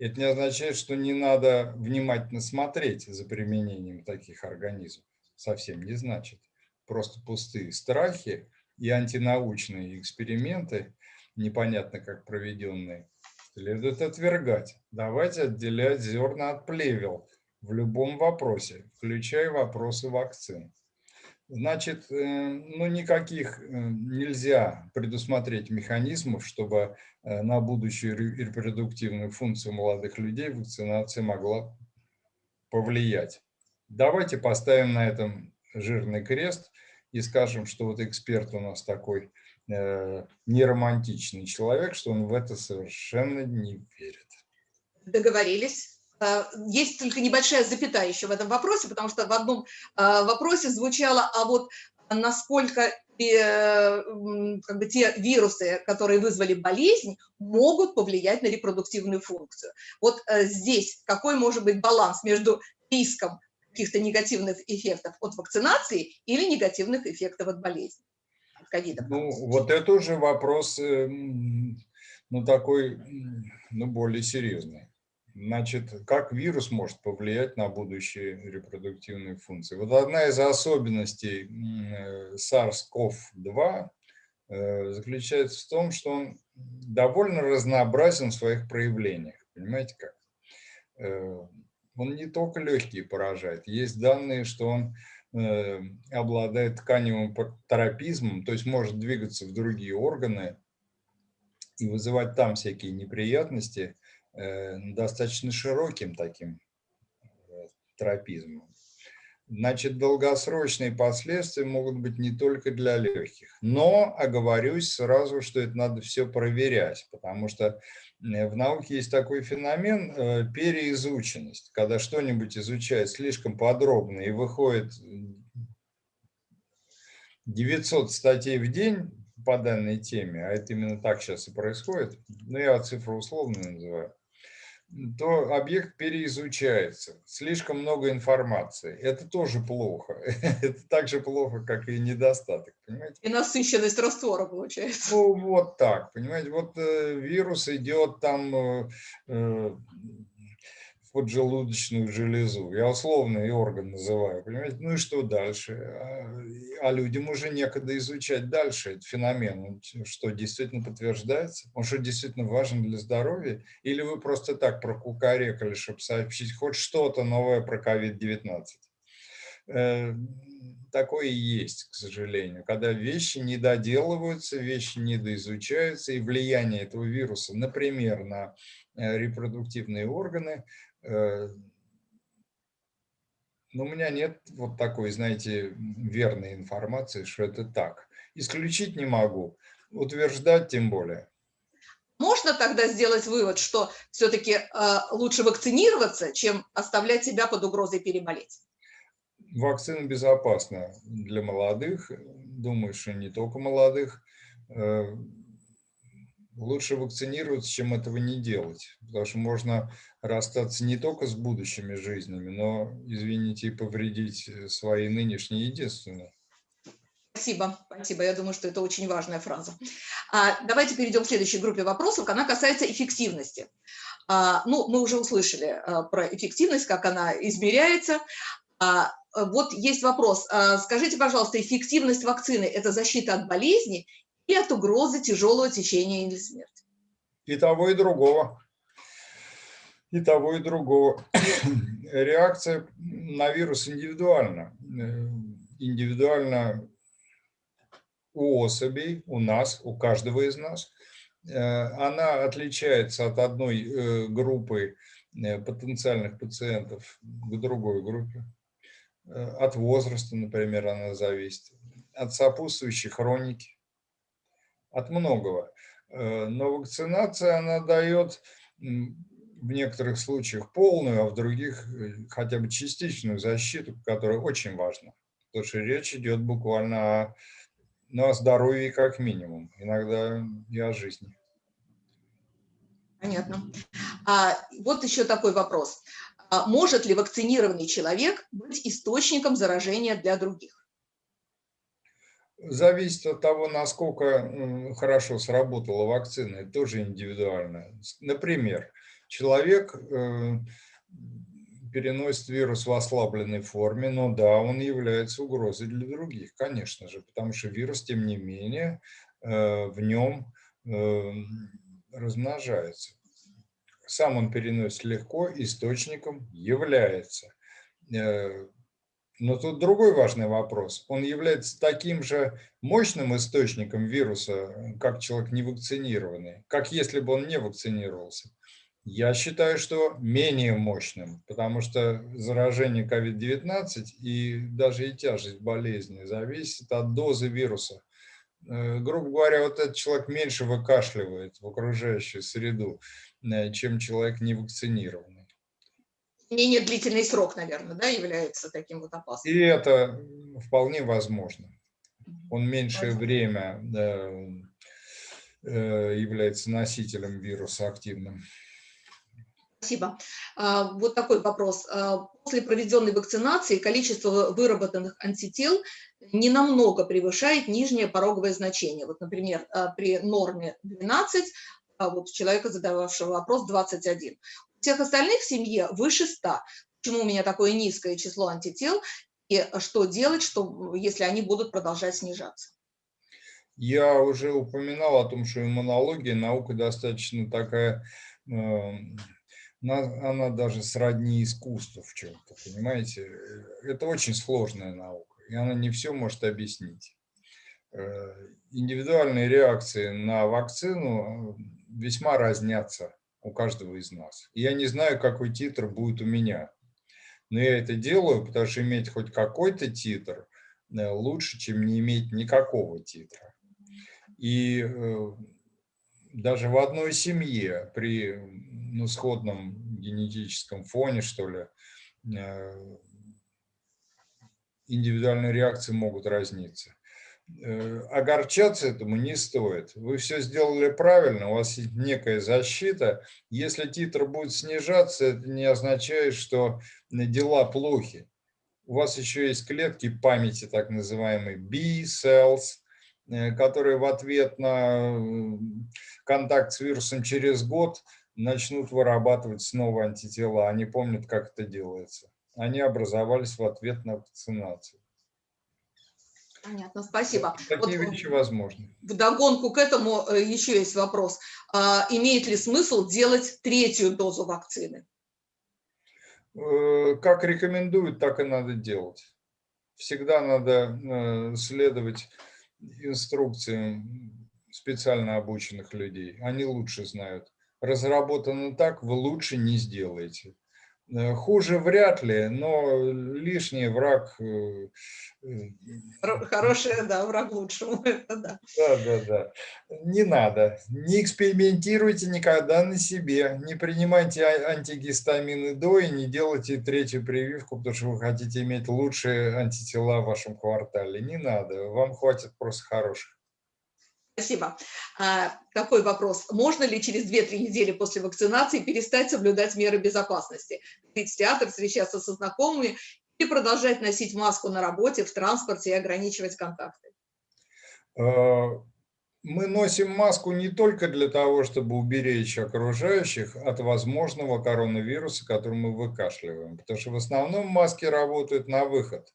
Это не означает, что не надо внимательно смотреть за применением таких организмов. Совсем не значит. Просто пустые страхи и антинаучные эксперименты, непонятно как проведенные, следует отвергать. Давайте отделять зерна от плевел в любом вопросе, включая вопросы вакцин. Значит, э, ну никаких э, нельзя предусмотреть механизмов, чтобы э, на будущую репродуктивную функцию молодых людей вакцинация могла повлиять. Давайте поставим на этом жирный крест и скажем, что вот эксперт у нас такой неромантичный человек, что он в это совершенно не верит. Договорились. Э, есть только небольшая запятая еще в этом вопросе, потому что в одном э, вопросе звучало, а вот насколько э, как бы, те вирусы, которые вызвали болезнь, могут повлиять на репродуктивную функцию. Вот здесь какой может быть баланс между риском каких-то негативных эффектов от вакцинации или негативных эффектов от болезни? От ковида. Ну, вот это уже вопрос, ну, такой, ну, более серьезный. Значит, как вирус может повлиять на будущие репродуктивные функции? Вот одна из особенностей э, SARS-CoV-2 э, заключается в том, что он довольно разнообразен в своих проявлениях. Понимаете как? Э, он не только легкие поражает. Есть данные, что он обладает тканевым тропизмом, то есть может двигаться в другие органы и вызывать там всякие неприятности – Э, достаточно широким таким э, тропизмом. Значит, долгосрочные последствия могут быть не только для легких. Но оговорюсь сразу, что это надо все проверять, потому что э, в науке есть такой феномен переизученность. Когда что-нибудь изучают слишком подробно и выходит 900 статей в день по данной теме, а это именно так сейчас и происходит, ну я цифру условно называю, то объект переизучается. Слишком много информации. Это тоже плохо. *laughs* Это так же плохо, как и недостаток. Понимаете? И насыщенность раствора получается. Ну, вот так. Понимаете, вот э, вирус идет там э, э, поджелудочную железу. Я условный орган называю, понимаете? Ну и что дальше? А, а людям уже некогда изучать дальше этот феномен. Что действительно подтверждается? Он что действительно важен для здоровья? Или вы просто так прокукарекали, чтобы сообщить хоть что-то новое про COVID-19? Э, такое и есть, к сожалению, когда вещи не доделываются, вещи не доизучаются, и влияние этого вируса, например, на э, репродуктивные органы, но у меня нет вот такой, знаете, верной информации, что это так. Исключить не могу, утверждать тем более. Можно тогда сделать вывод, что все-таки э, лучше вакцинироваться, чем оставлять себя под угрозой переболеть? Вакцина безопасна для молодых, думаю, что не только молодых. Э, лучше вакцинироваться, чем этого не делать, потому что можно расстаться не только с будущими жизнями, но, извините, и повредить э, свои нынешние единственные. Спасибо, спасибо. Я думаю, что это очень важная фраза. А, давайте перейдем к следующей группе вопросов. Она касается эффективности. А, ну, мы уже услышали а, про эффективность, как она измеряется. А, вот есть вопрос. Скажите, пожалуйста, эффективность вакцины – это защита от болезни и от угрозы тяжелого течения или смерти? И того, и другого. И того, и другого. *coughs* Реакция на вирус индивидуальна. Э, индивидуально у особей, у нас, у каждого из нас. Э, она отличается от одной э, группы потенциальных пациентов к другой группе. От возраста, например, она зависит. От сопутствующей хроники. От многого. Но вакцинация, она дает в некоторых случаях полную, а в других э, хотя бы частичную защиту, которая очень важна. Потому что речь идет буквально о, ну, о здоровье как минимум, иногда и о жизни. Понятно. А, вот еще такой вопрос. А может ли вакцинированный человек быть источником заражения для других? Зависит от того, насколько хорошо сработала вакцина, это тоже индивидуально. Например, человек э, переносит вирус в ослабленной форме, но да, он является угрозой для других, конечно же, потому что вирус, тем не менее, э, в нем э, размножается. Сам он переносит легко, источником является. Но тут другой важный вопрос. Он является таким же мощным источником вируса, как человек невакцинированный, как если бы он не вакцинировался. Я считаю, что менее мощным, потому что заражение COVID-19 и даже и тяжесть болезни зависит от дозы вируса. Э, грубо говоря, вот этот человек меньше выкашливает в окружающую среду, э, чем человек невакцинированный. Менее длительный срок, наверное, да, является таким вот опасным. И это вполне возможно. Он меньшее время да, э, является носителем вируса активным. Спасибо. А, вот такой вопрос. А, после проведенной вакцинации количество выработанных антител не намного превышает нижнее пороговое значение. Вот, например, а, при норме 12, а вот у человека, задававшего вопрос, 21. Всех остальных в семье выше 100. Почему у меня такое низкое число антител? И что делать, что, если они будут продолжать снижаться? Я уже упоминал о том, что иммунология наука достаточно такая она даже сродни искусству в чем-то, понимаете? Это очень сложная наука, и она не все может объяснить. Э, индивидуальные реакции на вакцину э, весьма разнятся у каждого из нас. Я не знаю, какой титр будет у меня, но я это делаю, потому что иметь хоть какой-то титр э, лучше, чем не иметь никакого титра. И даже в одной семье при ну, сходном генетическом фоне, что ли, э, индивидуальные реакции могут разниться. Э, огорчаться этому не стоит. Вы все сделали правильно, у вас есть некая защита. Если титр будет снижаться, это не означает, что дела плохи. У вас еще есть клетки памяти, так называемые B-cells, Э, которые в ответ на контакт с вирусом через год начнут вырабатывать снова антитела. Они помнят, как это делается. Они образовались в ответ на вакцинацию. Понятно, спасибо. Такие вот вещи возможны. В догонку к этому э, еще есть вопрос. А, имеет ли смысл делать третью дозу вакцины? Э, как рекомендуют, так и надо делать. Всегда надо следовать инструкциям специально обученных людей. Они лучше знают. Разработано так, вы лучше не сделаете. Э, хуже вряд ли, но лишний враг... Э, э, Хороший, да, враг лучшему. *laughs* Это да. да, да, да. Не надо. Не экспериментируйте никогда на себе. Не принимайте а, антигистамины до и не делайте третью прививку, потому что вы хотите иметь лучшие антитела в вашем квартале. Не надо. Вам хватит просто хороших. Спасибо. А, такой вопрос. Можно ли через 2-3 недели после вакцинации перестать соблюдать меры безопасности? Ходить в театр, встречаться со знакомыми и продолжать носить маску на работе, в транспорте и ограничивать контакты? А, мы носим маску не только для того, чтобы уберечь окружающих от возможного коронавируса, который мы выкашливаем, потому что в основном маски работают на выход,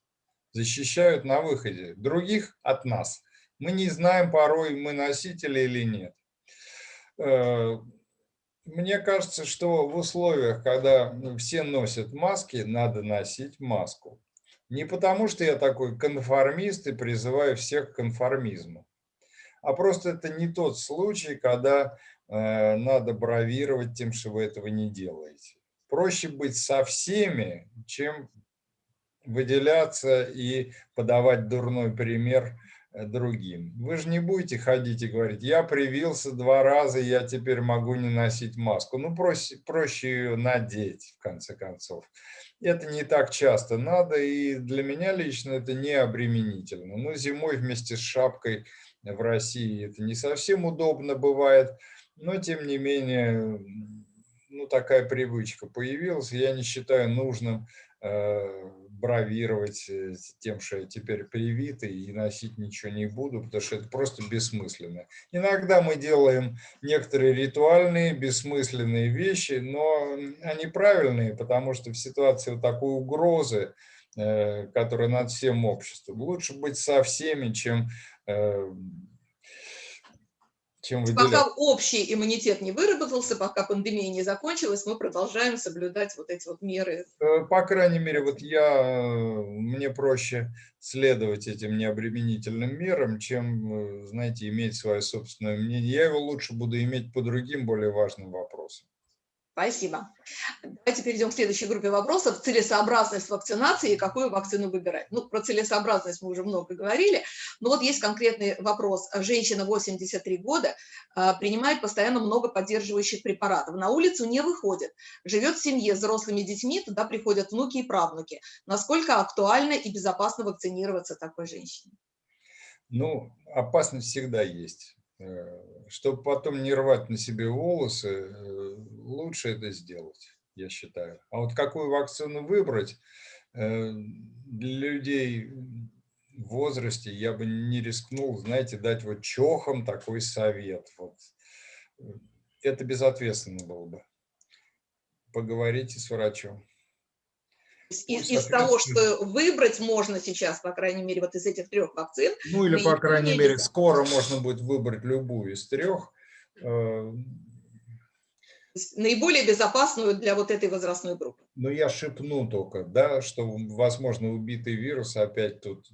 защищают на выходе, других от нас. Мы не знаем порой, мы носители или нет. Э, мне кажется, что в условиях, когда все носят маски, надо носить маску. Не потому, что я такой конформист и призываю всех к конформизму, а просто это не тот случай, когда э, надо бравировать тем, что вы этого не делаете. Проще быть со всеми, чем выделяться и подавать дурной пример другим. Вы же не будете ходить и говорить, я привился два раза, я теперь могу не носить маску. Ну, проще, проще ее надеть, в конце концов. Это не так часто надо, и для меня лично это не обременительно. Но зимой вместе с шапкой в России это не совсем удобно бывает, но тем не менее, ну, такая привычка появилась, я не считаю нужным э, бравировать э, тем, что я теперь привитый и носить ничего не буду, потому что это просто бессмысленно. Иногда мы делаем некоторые ритуальные, бессмысленные вещи, но они правильные, потому что в ситуации вот такой угрозы, э, которая над всем обществом, лучше быть со всеми, чем э, чем выделять. Пока общий иммунитет не выработался, пока пандемия не закончилась, мы продолжаем соблюдать вот эти вот меры. Э, по крайней мере, вот я, мне проще следовать этим необременительным мерам, чем, э, знаете, иметь свое собственное мнение. Я его лучше буду иметь по другим более важным вопросам. Спасибо. Давайте перейдем к следующей группе вопросов. Целесообразность вакцинации и какую вакцину выбирать. Ну, про целесообразность мы уже много говорили, но вот есть конкретный вопрос. Женщина 83 года а, принимает постоянно много поддерживающих препаратов. На улицу не выходит. Живет в семье с взрослыми детьми, туда приходят внуки и правнуки. Насколько актуально и безопасно вакцинироваться такой женщине? Ну, опасность всегда есть. Э, чтобы потом не рвать на себе волосы, э, лучше это сделать, я считаю. А вот какую вакцину выбрать э, для людей в возрасте, я бы не рискнул, знаете, дать вот чохам такой совет. Вот. Это безответственно было бы. Поговорите с врачом из, из того, что выбрать можно сейчас, по крайней мере, вот из этих трех вакцин. Ну или, по крайней мере, скоро можно будет выбрать любую из трех. Э, наиболее безопасную для вот этой возрастной группы. Ну, я шепну только, да, что, возможно, убитый вирус опять тут,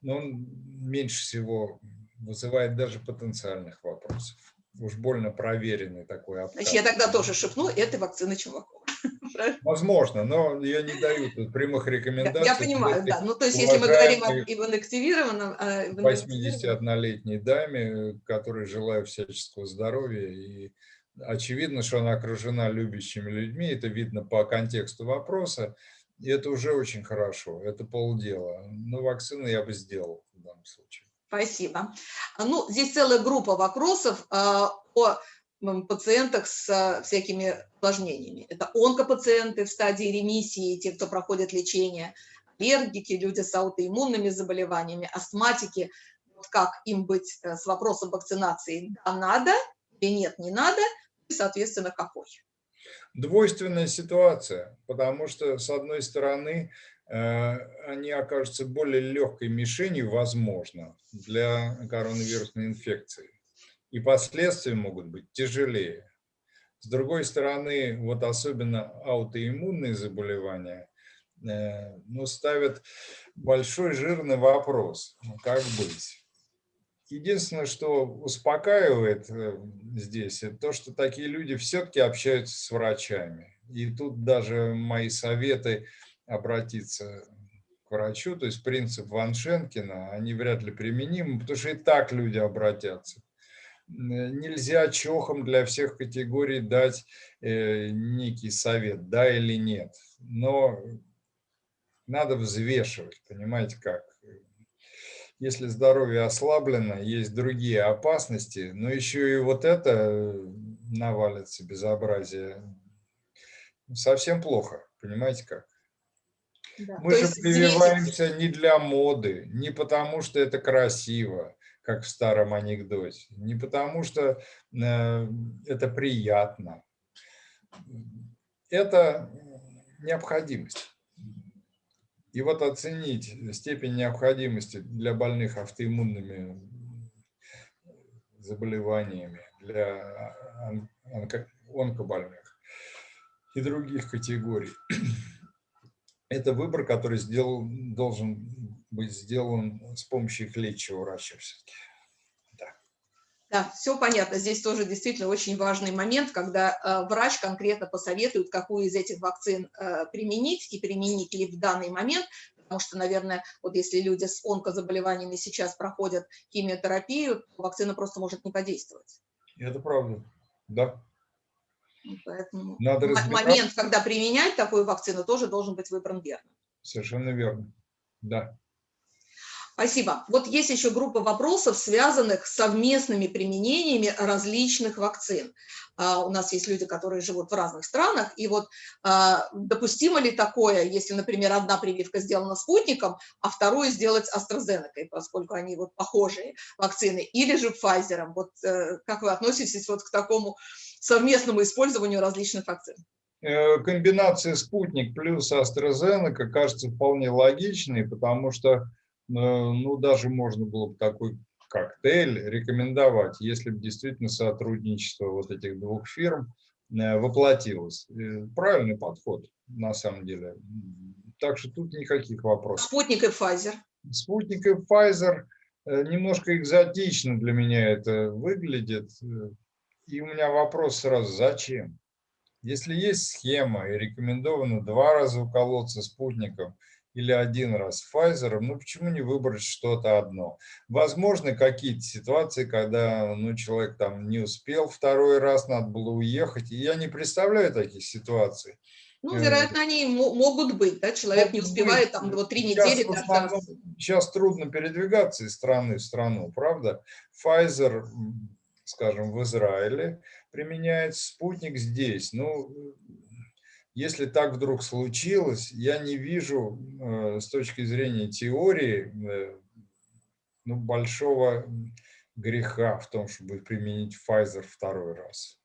но он меньше всего вызывает даже потенциальных вопросов. Уж больно проверенный такой обкат. Значит, я тогда тоже шепну, это вакцина Чумакова. Возможно, но я не даю тут прямых рекомендаций. Я понимаю, да. Ну, то есть, если мы говорим об инактивированном... 81-летней даме, которой желаю всяческого здоровья, и очевидно, что она окружена любящими людьми, это видно по контексту вопроса, и это уже очень хорошо, это полдела. Но вакцины я бы сделал в данном случае. Спасибо. Ну, здесь целая группа вопросов а, о пациентах с всякими осложнениями. Это онкопациенты в стадии ремиссии, те, кто проходит лечение, аллергики, люди с аутоиммунными заболеваниями, астматики. Вот как им быть э, с вопросом вакцинации? Да, надо или нет, не надо, и, соответственно, какой? Двойственная ситуация, потому что, с одной стороны, э, они окажутся более легкой мишенью, возможно, для коронавирусной инфекции и последствия могут быть тяжелее. С другой стороны, вот особенно аутоиммунные заболевания э, ну, ставят большой жирный вопрос, ну, как быть. Единственное, что успокаивает э, здесь, это то, что такие люди все-таки общаются с врачами. И тут даже мои советы обратиться к врачу, то есть принцип Ван Шенкина, они вряд ли применимы, потому что и так люди обратятся нельзя чохом для всех категорий дать э, некий совет, да или нет. Но надо взвешивать, понимаете как. Если здоровье ослаблено, есть другие опасности, но еще и вот это навалится безобразие. Совсем плохо, понимаете как. Да. Мы То же прививаемся здесь... не для моды, не потому что это красиво, как в старом анекдоте. Не потому что э, это приятно. Это необходимость. И вот оценить степень необходимости для больных автоиммунными заболеваниями, для онкобольных и других категорий. *clears throat* Это выбор, который сделал, должен быть сделан с помощью клетчатого врача все-таки. Да, все понятно. Здесь тоже действительно очень важный момент, когда э, врач конкретно посоветует, какую из этих вакцин э, применить и применить ли в данный момент, потому что, наверное, вот если люди с онкозаболеваниями сейчас проходят химиотерапию, то вакцина просто может не подействовать. Это правда, да. Поэтому Надо момент, когда применять такую вакцину, тоже должен быть выбран верно. Совершенно верно, да. Спасибо. Вот есть еще группа вопросов, связанных с совместными применениями различных вакцин. Uh, у нас есть люди, которые живут в разных странах, и вот uh, допустимо ли такое, если, например, одна прививка сделана спутником, а вторую сделать AstraZeneca, поскольку они вот похожие вакцины, или же Pfizer. Вот uh, как вы относитесь вот к такому совместному использованию различных вакцин? Э, комбинация спутник плюс AstraZeneca кажется вполне логичной, потому что ну, даже можно было бы такой коктейль рекомендовать, если бы действительно сотрудничество вот этих двух фирм э, воплотилось. Э, правильный подход, на самом деле. Так что тут никаких вопросов. Спутник и Pfizer. Спутник и Pfizer э, немножко экзотично для меня это выглядит. И у меня вопрос сразу, зачем? Если есть схема и рекомендовано два раза уколоться спутником – или один раз Pfizer, ну почему не выбрать что-то одно? Возможно, какие-то ситуации, когда ну, человек там не успел второй раз, надо было уехать. И я не представляю таких ситуаций. Ну, вероятно, они могут быть, да, человек могут не успевает быть. там вот три недели. Основном, сейчас трудно передвигаться из страны в страну, правда? Pfizer, скажем, в Израиле применяет спутник здесь. Ну, если так вдруг случилось, я не вижу э, с точки зрения теории э, ну, большого греха в том, чтобы применить Pfizer второй раз.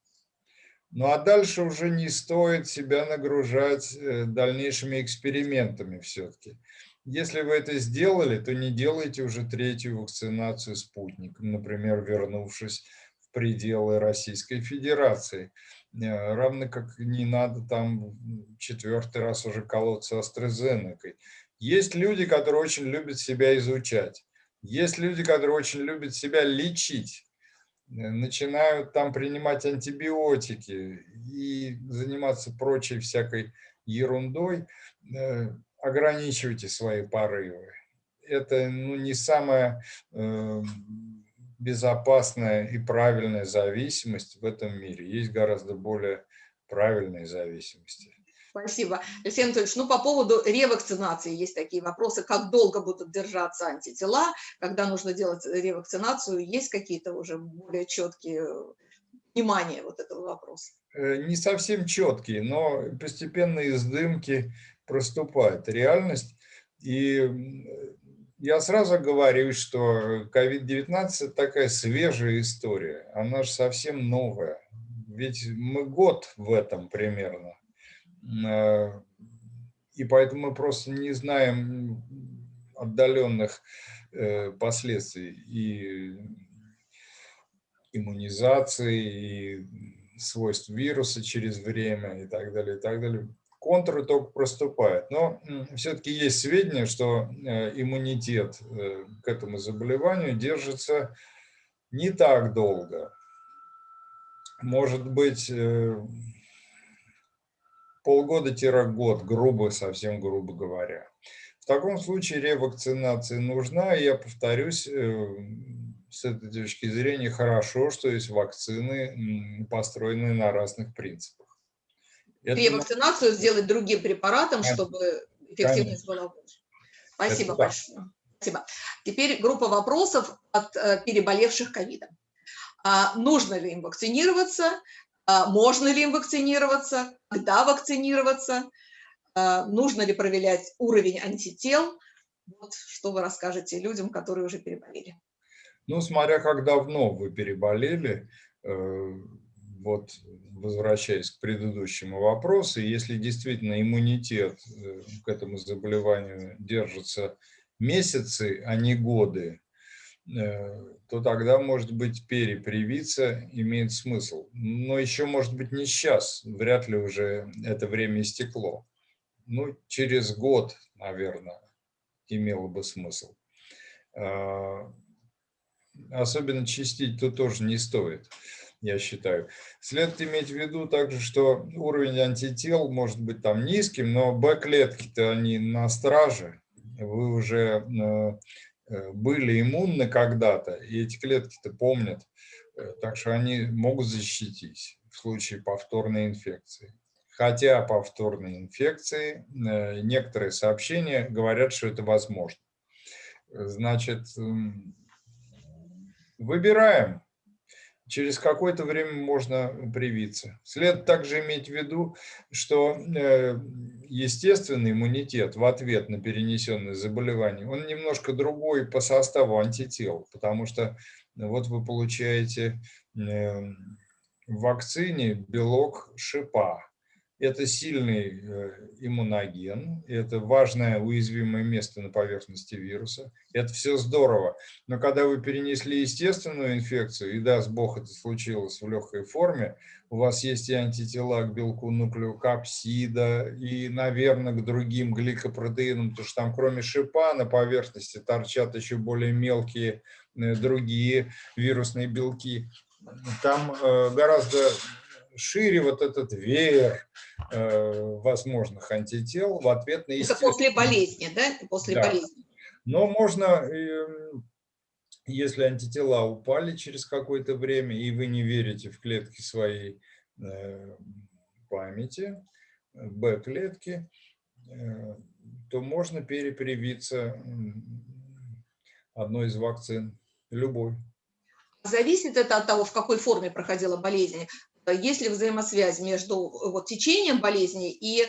Ну а дальше уже не стоит себя нагружать э, дальнейшими экспериментами все-таки. Если вы это сделали, то не делайте уже третью вакцинацию спутником, например, вернувшись в пределы Российской Федерации. Э, равно как не надо там четвертый раз уже колоться астрозенекой. Есть люди, которые очень любят себя изучать. Есть люди, которые очень любят себя лечить. Э, начинают там принимать антибиотики и заниматься прочей всякой ерундой. Э, ограничивайте свои порывы. Это ну, не самое безопасная и правильная зависимость в этом мире. Есть гораздо более правильные зависимости. Спасибо. Алексей Анатольевич, ну по поводу ревакцинации есть такие вопросы, как долго будут держаться антитела, когда нужно делать ревакцинацию, есть какие-то уже более четкие понимания вот этого вопроса? Э, не совсем четкие, но постепенно из дымки проступает реальность. И я сразу говорю, что COVID-19 – такая свежая история, она же совсем новая. Ведь мы год в этом примерно. Э, и поэтому мы просто не знаем отдаленных э, последствий и иммунизации, и свойств вируса через время и так далее, и так далее контуры только проступают. Но все-таки есть сведения, что э, иммунитет э, к этому заболеванию держится не так долго. Может быть, э, полгода-год, грубо, совсем грубо говоря. В таком случае ревакцинация нужна, и я повторюсь, с этой точки зрения хорошо, что есть вакцины, построенные на разных принципах. Ревакцинацию сделать другим препаратом, чтобы эффективность была больше. Спасибо Это большое. Спасибо. Теперь группа вопросов от э, переболевших ковидом. А, нужно ли им вакцинироваться? А, можно ли им вакцинироваться? Когда вакцинироваться? А, нужно ли проверять уровень антител? Вот что вы расскажете людям, которые уже переболели. Ну, смотря как давно вы переболели, э, вот возвращаясь к предыдущему вопросу, если действительно иммунитет э, к этому заболеванию держится месяцы, а не годы, э, то тогда, может быть, перепривиться имеет смысл. Но еще, может быть, не сейчас, вряд ли уже это время истекло. Ну, через год, наверное, имело бы смысл. А, особенно чистить тут тоже не стоит я считаю. Следует иметь в виду также, что уровень антител может быть там низким, но Б-клетки-то они на страже. Вы уже э, э, были иммунны когда-то, и эти клетки-то помнят, э, так что они могут защитить в случае повторной инфекции. Хотя повторной инфекции некоторые сообщения говорят, что это возможно. Значит, выбираем через какое-то время можно привиться. След также иметь в виду, что э, естественный иммунитет в ответ на перенесенное заболевание, он немножко другой по составу антител, потому что вот вы получаете э, в вакцине белок шипа, это сильный э, иммуноген, это важное уязвимое место на поверхности вируса. Это все здорово. Но когда вы перенесли естественную инфекцию, и даст Бог это случилось в легкой форме, у вас есть и антитела к белку нуклеокапсида, и, наверное, к другим гликопротеинам, потому что там кроме шипа на поверхности торчат еще более мелкие э, другие вирусные белки. Там э, гораздо шире вот этот веер э, возможных антител в ответ на Это после болезни, да? После да. болезни. Но можно, эм, если антитела упали через какое-то время, и вы не верите в клетки своей э, памяти, Б-клетки, э, то можно перепривиться одной из вакцин, любой. Зависит это от того, в какой форме проходила болезнь. Э, есть ли взаимосвязь между э, вот, течением болезни и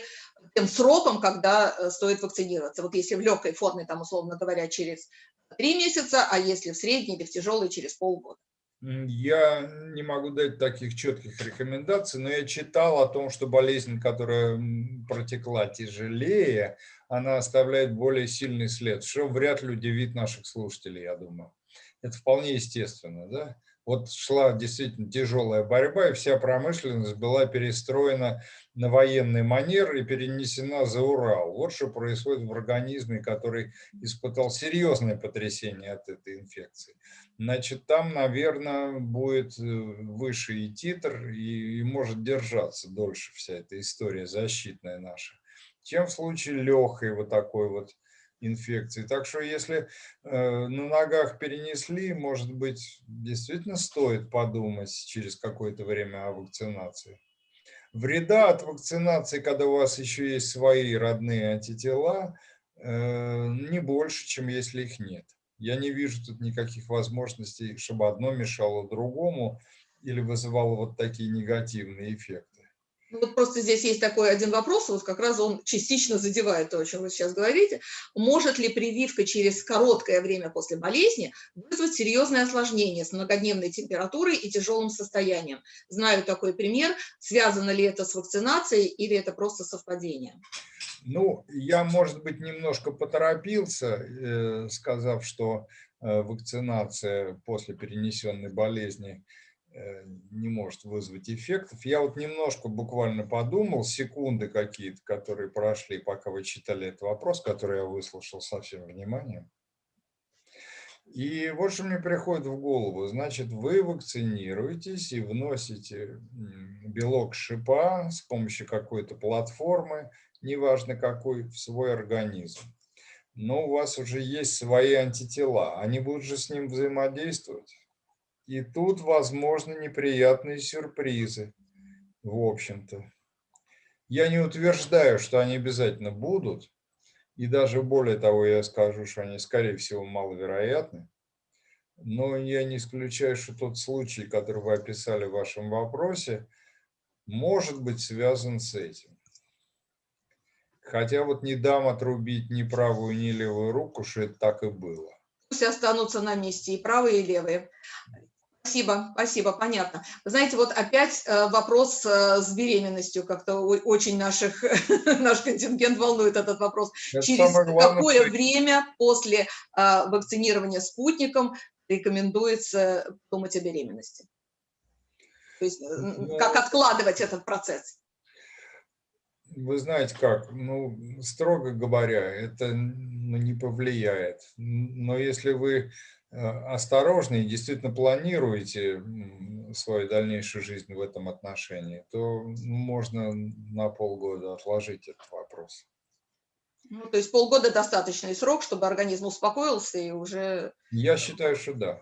тем сроком, когда э, стоит вакцинироваться. Вот если в легкой форме, там, условно говоря, через три месяца, а если в средней или в тяжелой, через полгода. Я не могу дать таких четких рекомендаций, но я читал о том, что болезнь, которая протекла тяжелее, она оставляет более сильный след, что вряд ли удивит наших слушателей, я думаю. Это вполне естественно, да? Вот шла действительно тяжелая борьба, и вся промышленность была перестроена на военный манер и перенесена за Урал. Вот что происходит в организме, который испытал серьезное потрясение от этой инфекции. Значит, там, наверное, будет э, выше и титр, и, и может держаться дольше вся эта история защитная наша, чем в случае легкой вот такой вот инфекции. Так что если э, на ногах перенесли, может быть, действительно стоит подумать через какое-то время о вакцинации. Вреда от вакцинации, когда у вас еще есть свои родные антитела, э, не больше, чем если их нет. Я не вижу тут никаких возможностей, чтобы одно мешало другому или вызывало вот такие негативные эффекты. Ну, вот просто здесь есть такой один вопрос, вот как раз он частично задевает то, о чем вы сейчас говорите. Может ли прививка через короткое время после болезни вызвать серьезное осложнение с многодневной температурой и тяжелым состоянием? Знаю такой пример. Связано ли это с вакцинацией или это просто совпадение? Ну, я, может быть, немножко поторопился, э, сказав, что э, вакцинация после перенесенной болезни – не может вызвать эффектов. Я вот немножко буквально подумал, секунды какие-то, которые прошли, пока вы читали этот вопрос, который я выслушал со всем вниманием. И вот что мне приходит в голову. Значит, вы вакцинируетесь и вносите белок шипа с помощью какой-то платформы, неважно какой, в свой организм. Но у вас уже есть свои антитела. Они будут же с ним взаимодействовать. И тут возможны неприятные сюрпризы, в общем-то. Я не утверждаю, что они обязательно будут, и даже более того, я скажу, что они, скорее всего, маловероятны. Но я не исключаю, что тот случай, который вы описали в вашем вопросе, может быть связан с этим. Хотя вот не дам отрубить ни правую, ни левую руку, что это так и было. пусть останутся на месте, и правые, и левые. Спасибо, спасибо, понятно. знаете, вот опять э, вопрос э, с беременностью, как-то очень наших, *laughs* наш контингент волнует этот вопрос. Это Через какое время после э, вакцинирования спутником рекомендуется думать о беременности? То есть ну, как откладывать этот процесс? Вы знаете как, ну, строго говоря, это ну, не повлияет. Но если вы осторожны и действительно планируете свою дальнейшую жизнь в этом отношении, то можно на полгода отложить этот вопрос. Ну, то есть полгода достаточный срок, чтобы организм успокоился и уже... Я считаю, что да.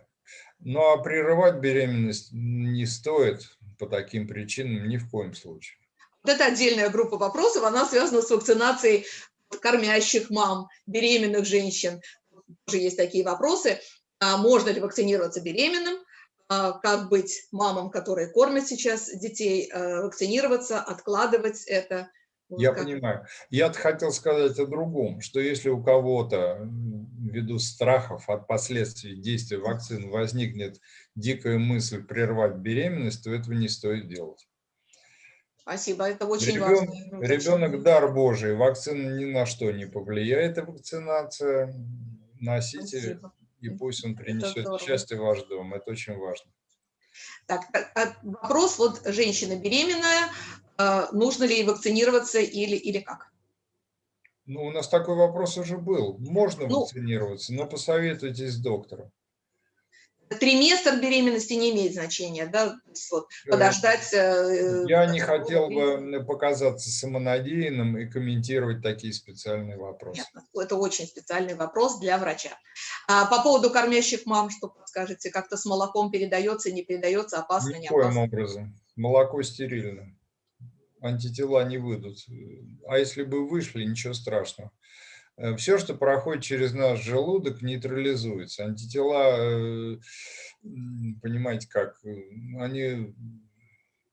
Ну а прерывать беременность не стоит по таким причинам ни в коем случае. Вот это отдельная группа вопросов, она связана с вакцинацией кормящих мам, беременных женщин. Тоже есть такие вопросы. А можно ли вакцинироваться беременным, а как быть мамам, которые кормят сейчас детей, э, вакцинироваться, откладывать это. Я как... понимаю. Я хотел сказать о другом, что если у кого-то ввиду страхов от последствий действия вакцин возникнет дикая мысль прервать беременность, то этого не стоит делать. Спасибо, это очень Ребен, важно. Ребенок дар Божий, вакцина ни на что не повлияет, вакцинация. Носите Спасибо и пусть он принесет счастье в ваш дом. Это очень важно. Так, а, вопрос, вот женщина беременная, а, нужно ли ей вакцинироваться или, или как? Ну, у нас такой вопрос уже был. Можно ну, вакцинироваться, но посоветуйтесь с доктором триместр беременности не имеет значения, да, вот, э, подождать. Э, Я не хотел бы показаться самонадеянным и комментировать такие специальные вопросы. Нет, это очень специальный вопрос для врача. А по поводу кормящих мам, что подскажете, как-то с молоком передается, не передается, опасно, Никоим не опасно? образом. Молоко стерильно. Антитела не выйдут. А если бы вышли, ничего страшного. Э, все, что проходит через наш желудок, нейтрализуется. Антитела, э, понимаете как, э, они,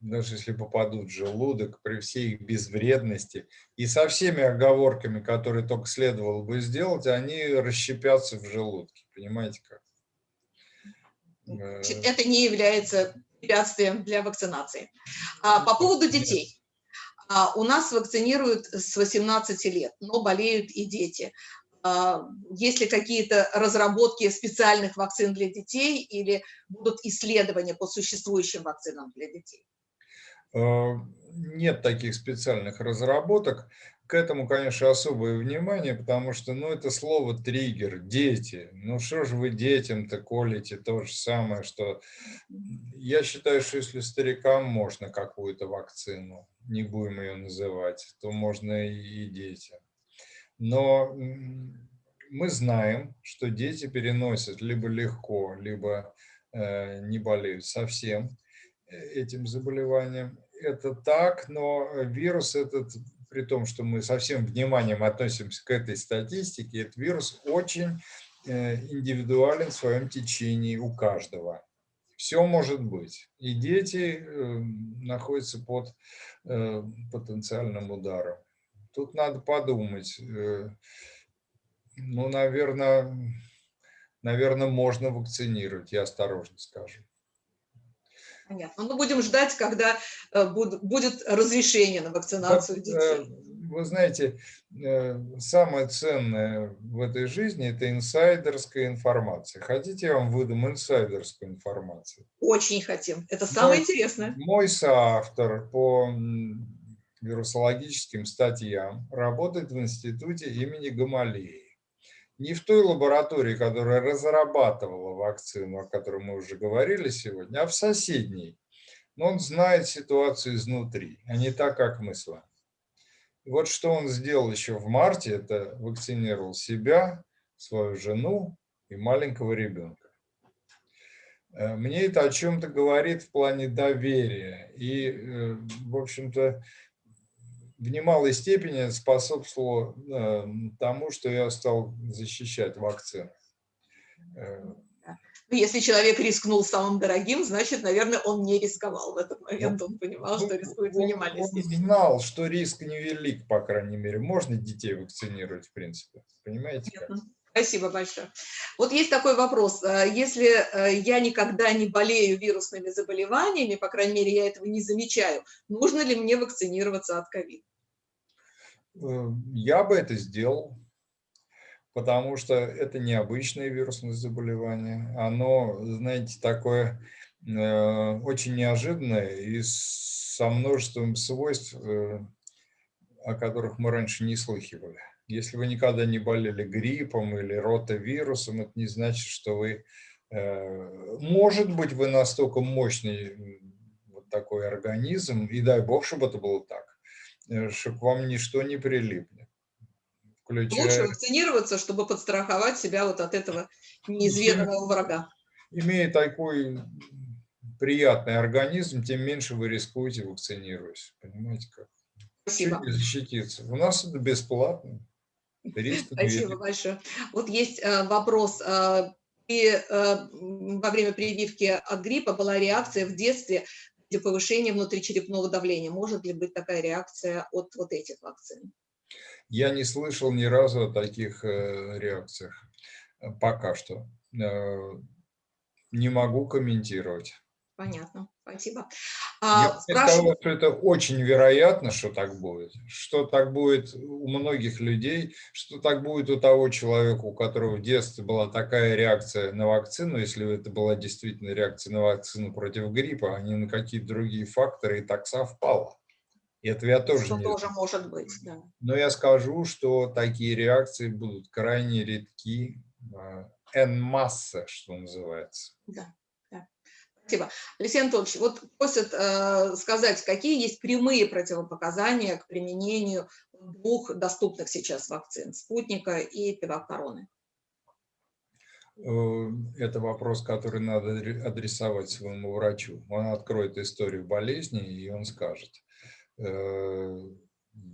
даже если попадут в желудок, при всей их безвредности и со всеми оговорками, которые только следовало бы сделать, они расщепятся в желудке. Понимаете как? Это не является препятствием для вакцинации. А по поводу детей. А, у нас вакцинируют с 18 лет, но болеют и дети. А, есть ли какие-то разработки специальных вакцин для детей или будут исследования по существующим вакцинам для детей? А, нет таких специальных разработок. К этому, конечно, особое внимание, потому что, ну, это слово триггер, дети. Ну, что же вы детям-то колите то же самое, что... Я считаю, что если старикам можно какую-то вакцину, не будем ее называть, то можно и детям. Но мы знаем, что дети переносят либо легко, либо э, не болеют совсем э, этим заболеванием. Это так, но вирус этот, при том, что мы со всем вниманием относимся к этой статистике, этот вирус очень э, индивидуален в своем течении у каждого. Все может быть. И дети э, находятся под э, потенциальным ударом. Тут надо подумать. Ну, наверное, наверное, можно вакцинировать, я осторожно скажу. Понятно. Ну, будем ждать, когда будет разрешение на вакцинацию детей вы знаете, э, самое ценное в этой жизни – это инсайдерская информация. Хотите, я вам выдам инсайдерскую информацию? Очень хотим. Это самое мой, интересное. Мой соавтор по вирусологическим статьям работает в институте имени Гамалеи. Не в той лаборатории, которая разрабатывала вакцину, о которой мы уже говорили сегодня, а в соседней. Но он знает ситуацию изнутри, а не так, как мы с вами. Вот что он сделал еще в марте, это вакцинировал себя, свою жену и маленького ребенка. Э, мне это о чем-то говорит в плане доверия. И, э, в общем-то, в немалой степени способствовало э, тому, что я стал защищать вакцины. Ну, если человек рискнул самым дорогим, значит, наверное, он не рисковал в этот момент, он понимал, что рискует в минимальной степени. Он знал, что риск невелик, по крайней мере. Можно детей вакцинировать, в принципе. Понимаете? Как? Спасибо большое. Вот есть такой вопрос. Э, если э, я никогда не болею вирусными заболеваниями, по крайней мере, я этого не замечаю, нужно ли мне вакцинироваться от ковида? Э, я бы это сделал, потому что это необычное вирусное заболевание. Оно, знаете, такое очень неожиданное и со множеством свойств, о которых мы раньше не слыхивали. Если вы никогда не болели гриппом или ротавирусом, это не значит, что вы... Э, может быть, вы настолько мощный вот такой организм, и дай бог, чтобы это было так, э, чтобы к вам ничто не прилипнет. Включая... Лучше вакцинироваться, чтобы подстраховать себя вот от этого неизведанного врага. Имея такой приятный организм, тем меньше вы рискуете вакцинируясь. Понимаете как? Спасибо. защититься. У нас это бесплатно. Спасибо большое. Вот есть э, вопрос. Э, и э, во время прививки от гриппа была реакция в детстве для повышения внутричерепного давления. Может ли быть такая реакция от вот этих вакцин? Я не слышал ни разу о таких реакциях пока что. Не могу комментировать. Понятно, спасибо. А, Я спрашиваю... что это очень вероятно, что так будет. Что так будет у многих людей, что так будет у того человека, у которого в детстве была такая реакция на вакцину, если это была действительно реакция на вакцину против гриппа, а не на какие-то другие факторы, и так совпало. И это я тоже что не тоже может быть, да. Но я скажу, что такие реакции будут крайне редки, en масса, что называется. Да. Спасибо. Алексей Анатольевич, вот просят э, сказать, какие есть прямые противопоказания к применению двух доступных сейчас вакцин, спутника и пивакороны? Э, это вопрос, который надо адресовать своему врачу. Он откроет историю болезни, и он скажет. Э,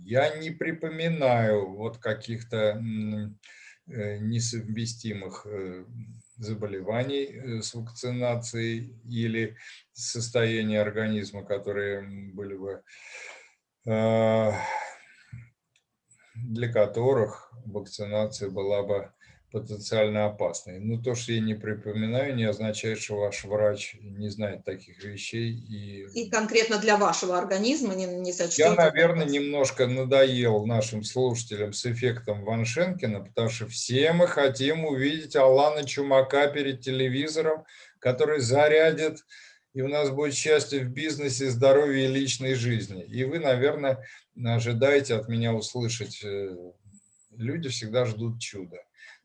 я не припоминаю вот каких-то э, несовместимых заболеваний э, с вакцинацией или состояния организма, которые были бы, э, для которых вакцинация была бы потенциально опасной. Но то, что я не припоминаю, не означает, что ваш врач не знает таких вещей. И, и конкретно для вашего организма не, не сочтете? Я, наверное, немножко надоел нашим слушателям с эффектом Ваншенкина, потому что все мы хотим увидеть Алана Чумака перед телевизором, который зарядит, и у нас будет счастье в бизнесе, здоровье и личной жизни. И вы, наверное, ожидаете от меня услышать, э, люди всегда ждут чуда.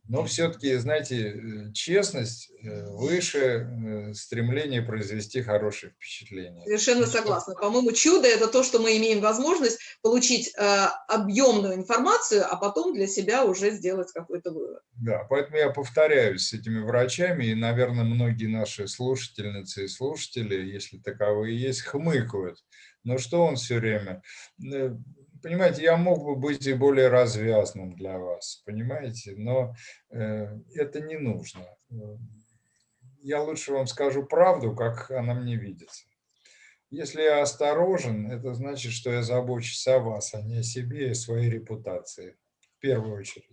Но все-таки, знаете, э, честность э, выше э, стремления произвести хорошее впечатление. Совершенно согласна. По-моему, чудо – это то, что мы имеем возможность получить объемную информацию, а потом для себя уже сделать какой-то вывод. Да, поэтому я повторяюсь с этими врачами, и, наверное, многие наши слушательницы и слушатели, если таковые есть, хмыкают. Но что он все время? Понимаете, я мог бы быть и более развязным для вас, понимаете, но э, это не нужно. Я лучше вам скажу правду, как она мне видится. Если я осторожен, это значит, что я забочусь о вас, а не о себе и своей репутации, в первую очередь.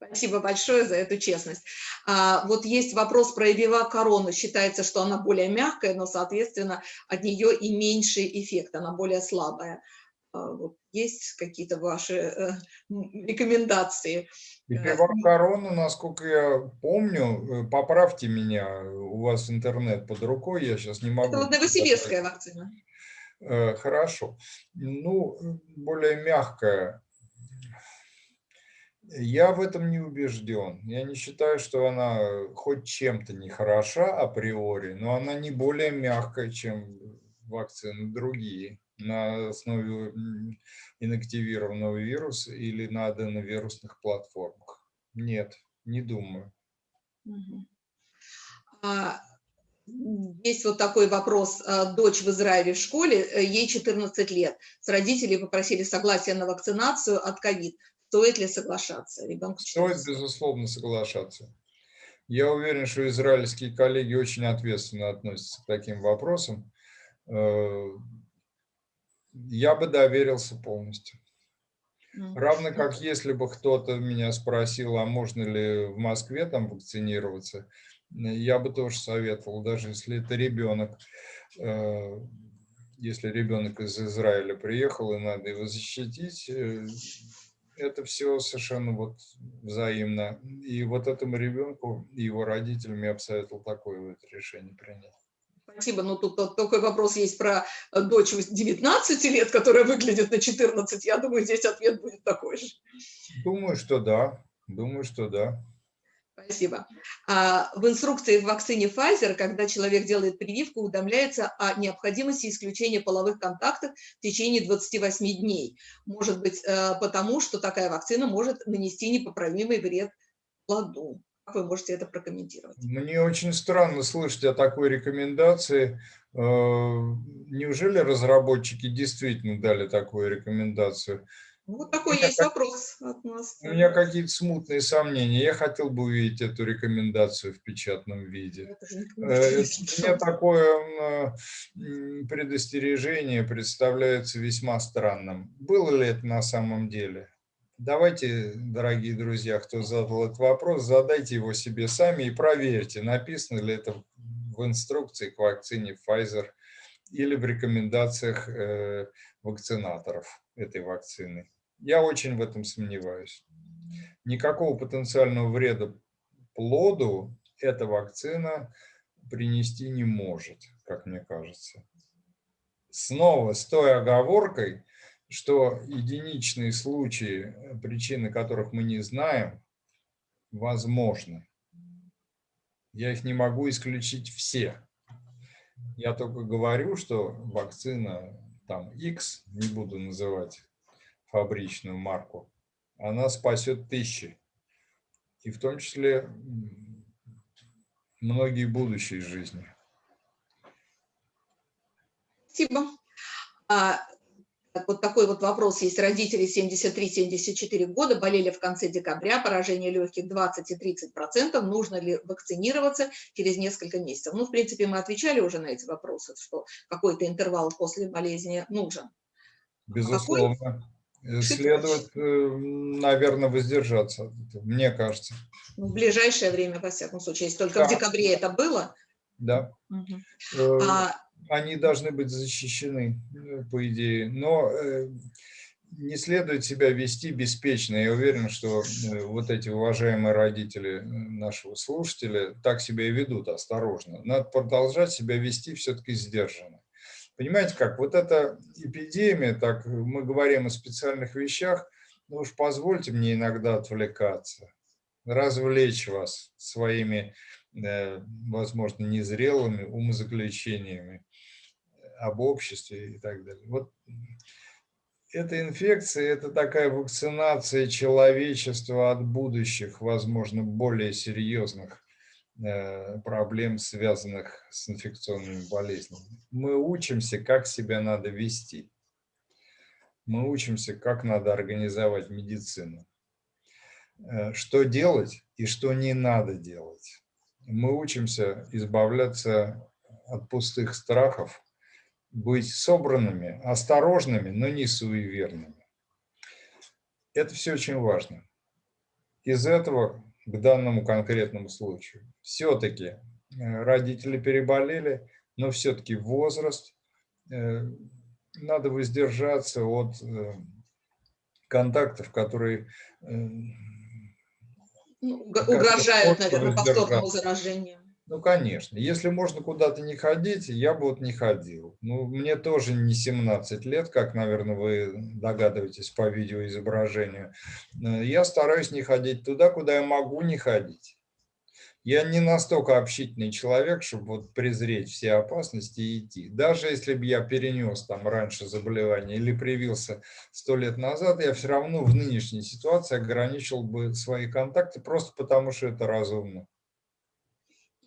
Спасибо большое за эту честность. А, вот есть вопрос про Эвива корону. Считается, что она более мягкая, но, соответственно, от нее и меньший эффект, она более слабая. А, вот есть какие-то ваши э, рекомендации? Э, корону, насколько я помню, э, поправьте меня, у вас интернет под рукой, я сейчас не могу. Это вот новосибирская вакцина. Хорошо. Ну, более мягкая. Я в этом не убежден. Я не считаю, что она хоть чем-то не хороша априори, но она не более мягкая, чем вакцины другие на основе инактивированного вируса или на аденовирусных платформах? Нет, не думаю. А, есть вот такой вопрос. А, дочь в Израиле в школе, э, ей 14 лет. С родителей попросили согласия на вакцинацию от ковид. Стоит ли соглашаться? Ребенку Стоит, безусловно, соглашаться. Я уверен, что израильские коллеги очень ответственно относятся к таким вопросам. Э, я бы доверился полностью. Равно как если бы кто-то меня спросил, а можно ли в Москве там вакцинироваться, я бы тоже советовал, даже если это ребенок. Э, если ребенок из Израиля приехал и надо его защитить, э, это все совершенно вот взаимно. И вот этому ребенку и его родителям я бы советовал такое вот решение принять. Спасибо, но тут такой вопрос есть про э, дочь 19 лет, которая выглядит на 14. Я думаю, здесь ответ будет такой же. Думаю, что да. Думаю, что да. Спасибо. А, в инструкции в вакцине Pfizer, когда человек делает прививку, уведомляется о необходимости исключения половых контактов в течение 28 дней. Может быть, э, потому что такая вакцина может нанести непоправимый вред плоду. Как вы можете это прокомментировать? Мне очень странно слышать о такой рекомендации. Э, неужели разработчики действительно дали такую рекомендацию? Вот такой есть вопрос от нас. У меня какие-то смутные сомнения. Я хотел бы увидеть эту рекомендацию в печатном виде. Э, мне такое предостережение представляется весьма странным. Было ли это на самом деле? Давайте, дорогие друзья, кто задал этот вопрос, задайте его себе сами и проверьте, написано ли это в инструкции к вакцине Pfizer или в рекомендациях э, вакцинаторов этой вакцины. Я очень в этом сомневаюсь. Никакого потенциального вреда плоду эта вакцина принести не может, как мне кажется. Снова с той оговоркой, что единичные случаи, причины которых мы не знаем, возможны. Я их не могу исключить все. Я только говорю, что вакцина там X, не буду называть фабричную марку, она спасет тысячи. И в том числе многие будущие жизни. Спасибо. А, вот такой вот вопрос есть. Родители 73-74 года болели в конце декабря, поражение легких 20 и 30 процентов. Нужно ли вакцинироваться через несколько месяцев? Ну, в принципе, мы отвечали уже на эти вопросы, что какой-то интервал после болезни нужен. Безусловно. Какой? Э, следует, э, наверное, воздержаться, мне кажется. Ну, в ближайшее время, во всяком случае, если только да. в декабре это было. Да. Угу. А... Они должны быть защищены, по идее, но не следует себя вести беспечно. Я уверен, что вот эти уважаемые родители нашего слушателя так себя и ведут осторожно. Надо продолжать себя вести все-таки сдержанно. Понимаете как, вот эта эпидемия, так мы говорим о специальных вещах, ну уж позвольте мне иногда отвлекаться, развлечь вас своими, э, возможно, незрелыми умозаключениями об обществе и так далее. Вот эта инфекция – это такая вакцинация человечества от будущих, возможно, более серьезных Э, проблем, связанных с инфекционными болезнями. Мы учимся, как себя надо вести. Мы учимся, как надо организовать медицину. Э, что делать и что не надо делать. Мы учимся избавляться от пустых страхов, быть собранными, осторожными, но не суеверными. Это все очень важно. Из этого к данному конкретному случаю. Все-таки э, родители переболели, но все-таки возраст, э, надо воздержаться от э, контактов, которые ну, угрожают, наверное, повторному заражению. Ну, конечно. Если можно куда-то не ходить, я бы вот не ходил. Ну, мне тоже не 17 лет, как, наверное, вы догадываетесь по видеоизображению. Э, я стараюсь не ходить туда, куда я могу не ходить. Я не настолько общительный человек, чтобы вот презреть все опасности и идти. Даже если бы я перенес там раньше заболевание или привился сто лет назад, я все равно в нынешней ситуации ограничил бы свои контакты просто потому, что это разумно.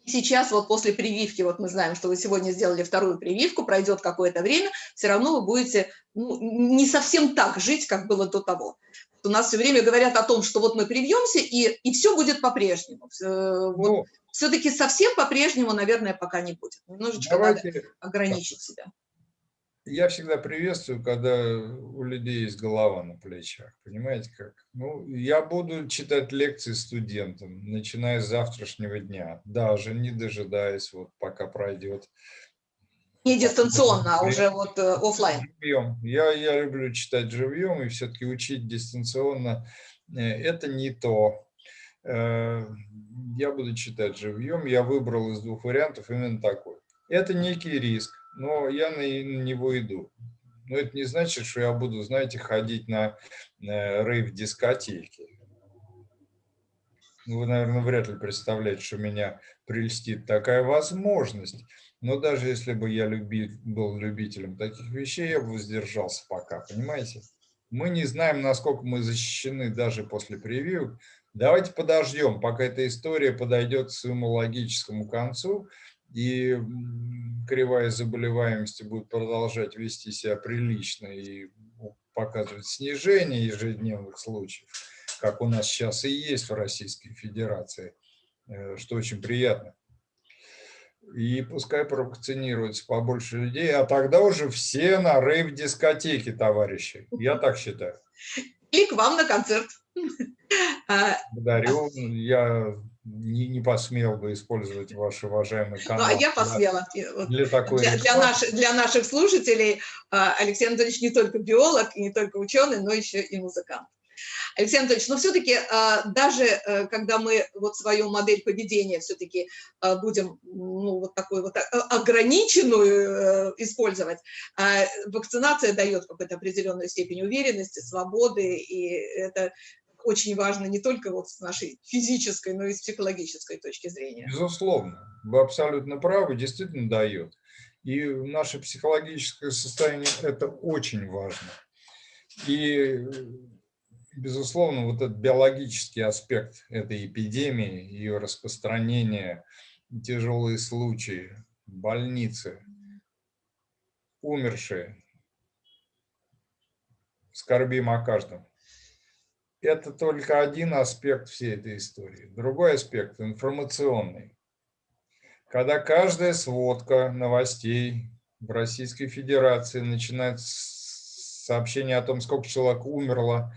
Сейчас вот после прививки, вот мы знаем, что вы сегодня сделали вторую прививку, пройдет какое-то время, все равно вы будете ну, не совсем так жить, как было до того. У нас все время говорят о том, что вот мы привьемся, и, и все будет по-прежнему. Вот, ну, Все-таки совсем по-прежнему, наверное, пока не будет. Немножечко давайте, надо ограничить себя. Я всегда приветствую, когда у людей есть голова на плечах. Понимаете как? Ну, я буду читать лекции студентам, начиная с завтрашнего дня, даже не дожидаясь, вот пока пройдет. Не дистанционно, а уже вот э, офлайн. Живьем. Я, я люблю читать живьем, и все-таки учить дистанционно э, – это не то. Э, я буду читать живьем. Я выбрал из двух вариантов именно такой. Это некий риск но я на него иду. Но это не значит, что я буду, знаете, ходить на рейв-дискотеки. Ну, вы, наверное, вряд ли представляете, что меня прельстит такая возможность. Но даже если бы я люби, был любителем таких вещей, я бы воздержался пока, понимаете? Мы не знаем, насколько мы защищены даже после превью. Давайте подождем, пока эта история подойдет к своему логическому концу, и кривая заболеваемости будет продолжать вести себя прилично и показывать снижение ежедневных случаев, как у нас сейчас и есть в Российской Федерации, э, что очень приятно. И пускай провакцинируется побольше людей, а тогда уже все на рейв-дискотеке, товарищи. Я так считаю. *laughs* И к вам на концерт. Благодарю. Я не, не посмел бы использовать ваш уважаемый канал. Ну, а я посмела. Для, для, такой для, для, наш, для наших слушателей а, Алексей Анатольевич не только биолог, и не только ученый, но еще и музыкант. Алексей Анатольевич, но все-таки а, даже э, когда мы вот свою модель поведения все-таки а, будем ну, вот такую вот ограниченную э, использовать, вакцинация дает какую-то определенную степень уверенности, свободы, и это очень важно не только вот с нашей физической, но и с психологической точки зрения. Безусловно, вы абсолютно правы, действительно дает. И наше психологическое состояние – это очень важно. И, безусловно, вот этот биологический аспект этой эпидемии, ее распространения, тяжелые случаи, больницы, умершие, скорбим о каждом это только один аспект всей этой истории. Другой аспект – информационный. Когда каждая сводка новостей в Российской Федерации начинает сообщение о том, сколько человек умерло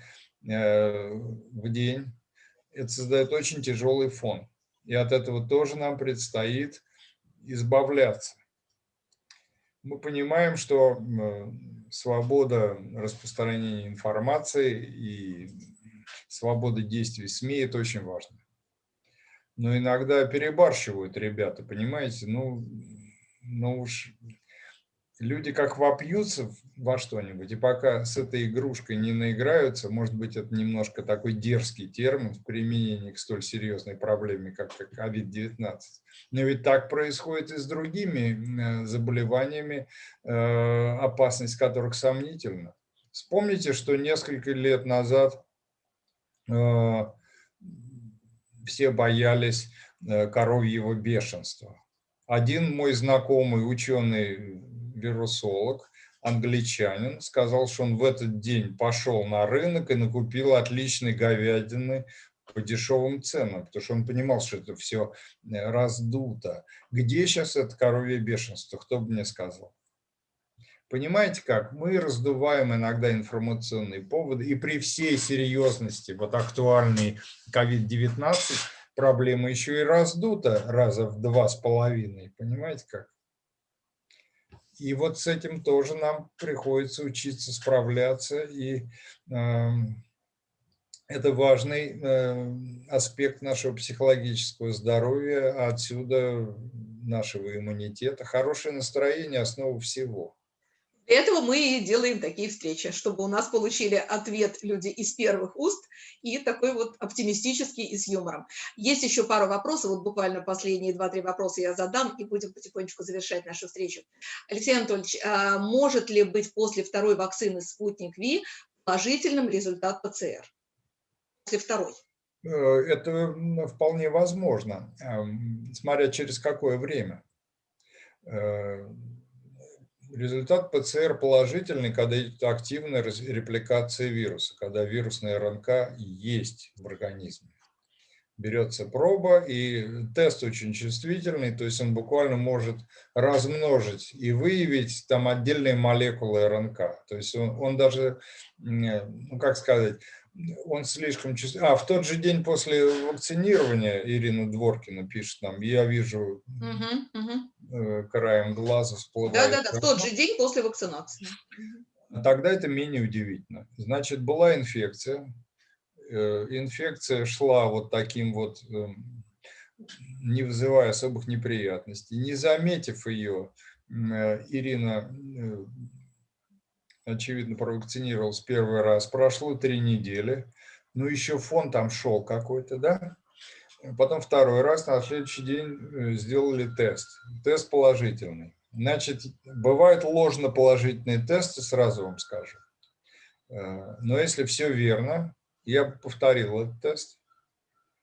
э, в день, это создает очень тяжелый фон. И от этого тоже нам предстоит избавляться. Мы понимаем, что свобода распространения информации и свобода действий СМИ – это очень важно. Но иногда перебарщивают ребята, понимаете? Ну, ну уж люди как вопьются во что-нибудь, и пока с этой игрушкой не наиграются, может быть, это немножко такой дерзкий термин в применении к столь серьезной проблеме, как COVID-19. Но ведь так происходит и с другими э, заболеваниями, э, опасность которых сомнительна. Вспомните, что несколько лет назад все боялись э, коровьего бешенства. Один мой знакомый ученый-вирусолог, англичанин, сказал, что он в этот день пошел на рынок и накупил отличной говядины по дешевым ценам, потому что он понимал, что это все э, раздуто. Где сейчас это коровье бешенство, кто бы мне сказал? Понимаете как? Мы раздуваем иногда информационные поводы, и при всей серьезности вот актуальной COVID-19 проблема еще и раздута раза в два с половиной. Понимаете как? И вот с этим тоже нам приходится учиться справляться, и э, это важный э, аспект нашего психологического здоровья, отсюда нашего иммунитета. Хорошее настроение – основа всего. Для этого мы и делаем такие встречи, чтобы у нас получили ответ люди из первых уст и такой вот оптимистический и с юмором. Есть еще пару вопросов, вот буквально последние два-три вопроса я задам и будем потихонечку завершать нашу встречу. Алексей Анатольевич, а может ли быть после второй вакцины «Спутник Ви» положительным результат ПЦР? После второй? Э, это вполне возможно, эм, смотря через какое время э, Результат ПЦР положительный, когда идет активная репликация вируса, когда вирусная РНК есть в организме. берется проба, и тест очень чувствительный, то есть он буквально может размножить и выявить там отдельные молекулы РНК. То есть он, он даже, ну как сказать, он слишком чувствительный. А, в тот же день после вакцинирования, Ирина Дворкина пишет нам, я вижу угу, угу. краем глаза всплывает. Да-да-да, в тот же день после вакцинации. Тогда это менее удивительно. Значит, была инфекция, Э, инфекция шла вот таким вот, эм, не вызывая особых неприятностей. Не заметив ее, э, Ирина, очевидно, провакцинировалась первый раз. Прошло три недели, но еще фон там шел какой-то, да? Потом второй раз, на следующий день сделали тест. Тест положительный. Значит, бывают ложно положительные тесты, сразу вам скажу. Но если все верно, я повторил этот тест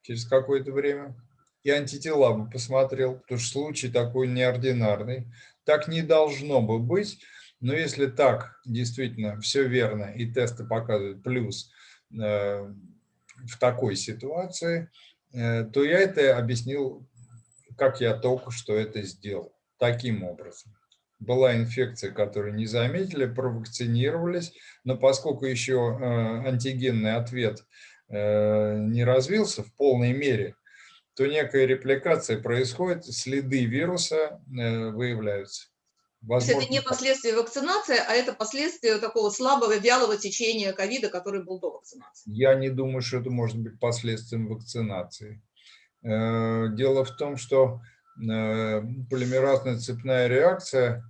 через какое-то время. И антитела бы посмотрел, потому что случай такой неординарный. Так не должно бы быть, но если так действительно все верно и тесты показывают плюс э, в такой ситуации, э, то я это объяснил, как я только что это сделал, таким образом была инфекция, которую не заметили, провакцинировались, но поскольку еще э, антигенный ответ не развился в полной мере, то некая репликация происходит, следы вируса выявляются. Возможно, То есть это не последствия вакцинации, а это последствия такого слабого, вялого течения ковида, который был до вакцинации? Я не думаю, что это может быть последствием вакцинации. Дело в том, что полимеразная цепная реакция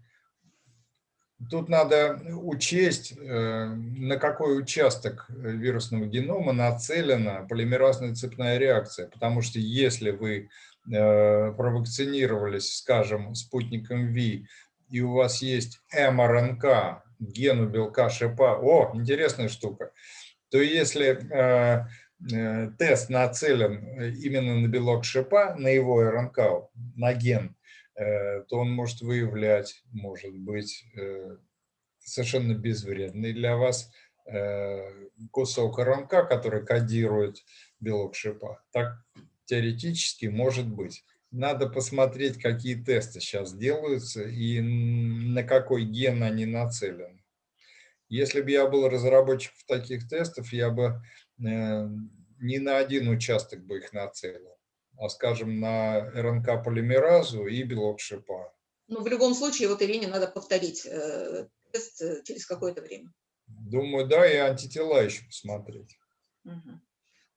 Тут надо учесть, э, на какой участок вирусного генома нацелена полимеразная цепная реакция. Потому что если вы э, провакцинировались, скажем, спутником ВИ, и у вас есть мРНК, ген у белка ШПА, о, интересная штука, то если э, тест нацелен именно на белок ШПА, на его РНК, на ген, Э, то он может выявлять, может быть, э, совершенно безвредный для вас э, кусок РНК, который кодирует белок шипа. Так теоретически может быть. Надо посмотреть, какие тесты сейчас делаются и на какой ген они нацелены. Если бы я был разработчиком таких тестов, я бы не на один участок бы их нацелил а, скажем, на РНК-полимеразу и белок шипа. Ну, в любом случае, вот Ирине надо повторить э, тест э, через какое-то время. Думаю, да, и антитела еще посмотреть. Угу.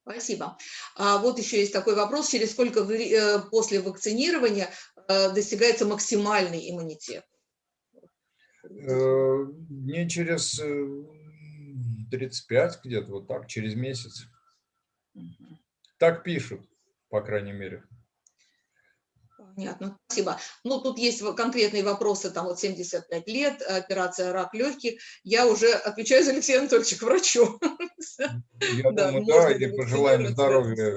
Спасибо. А вот еще есть такой вопрос, через сколько э, после вакцинирования э, достигается максимальный иммунитет? Э, не через 35 где-то, вот так, через месяц. Так пишут по крайней мере. Понятно, спасибо. Ну, тут есть конкретные вопросы, там вот 75 лет, операция рак легких. Я уже отвечаю за Алексея Анатольевича к врачу. Я *laughs* да, думаю, да, и пожелаем здоровья.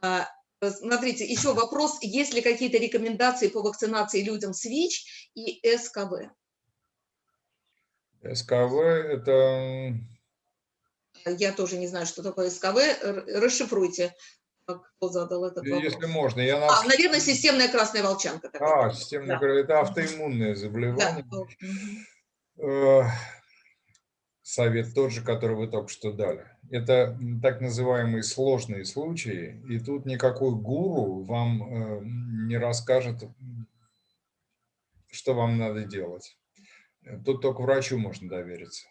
А, смотрите, еще вопрос, есть ли какие-то рекомендации по вакцинации людям с ВИЧ и СКВ? СКВ – это я тоже не знаю, что такое СКВ. Расшифруйте, кто задал этот вопрос. Если можно. Я. А, наверное, системная красная волчанка. Такая. А, системная да. это автоиммунное заболевание. Да. Совет тот же, который вы только что дали. Это так называемые сложные случаи, и тут никакой гуру вам э, не расскажет, что вам надо делать. Тут только врачу можно довериться.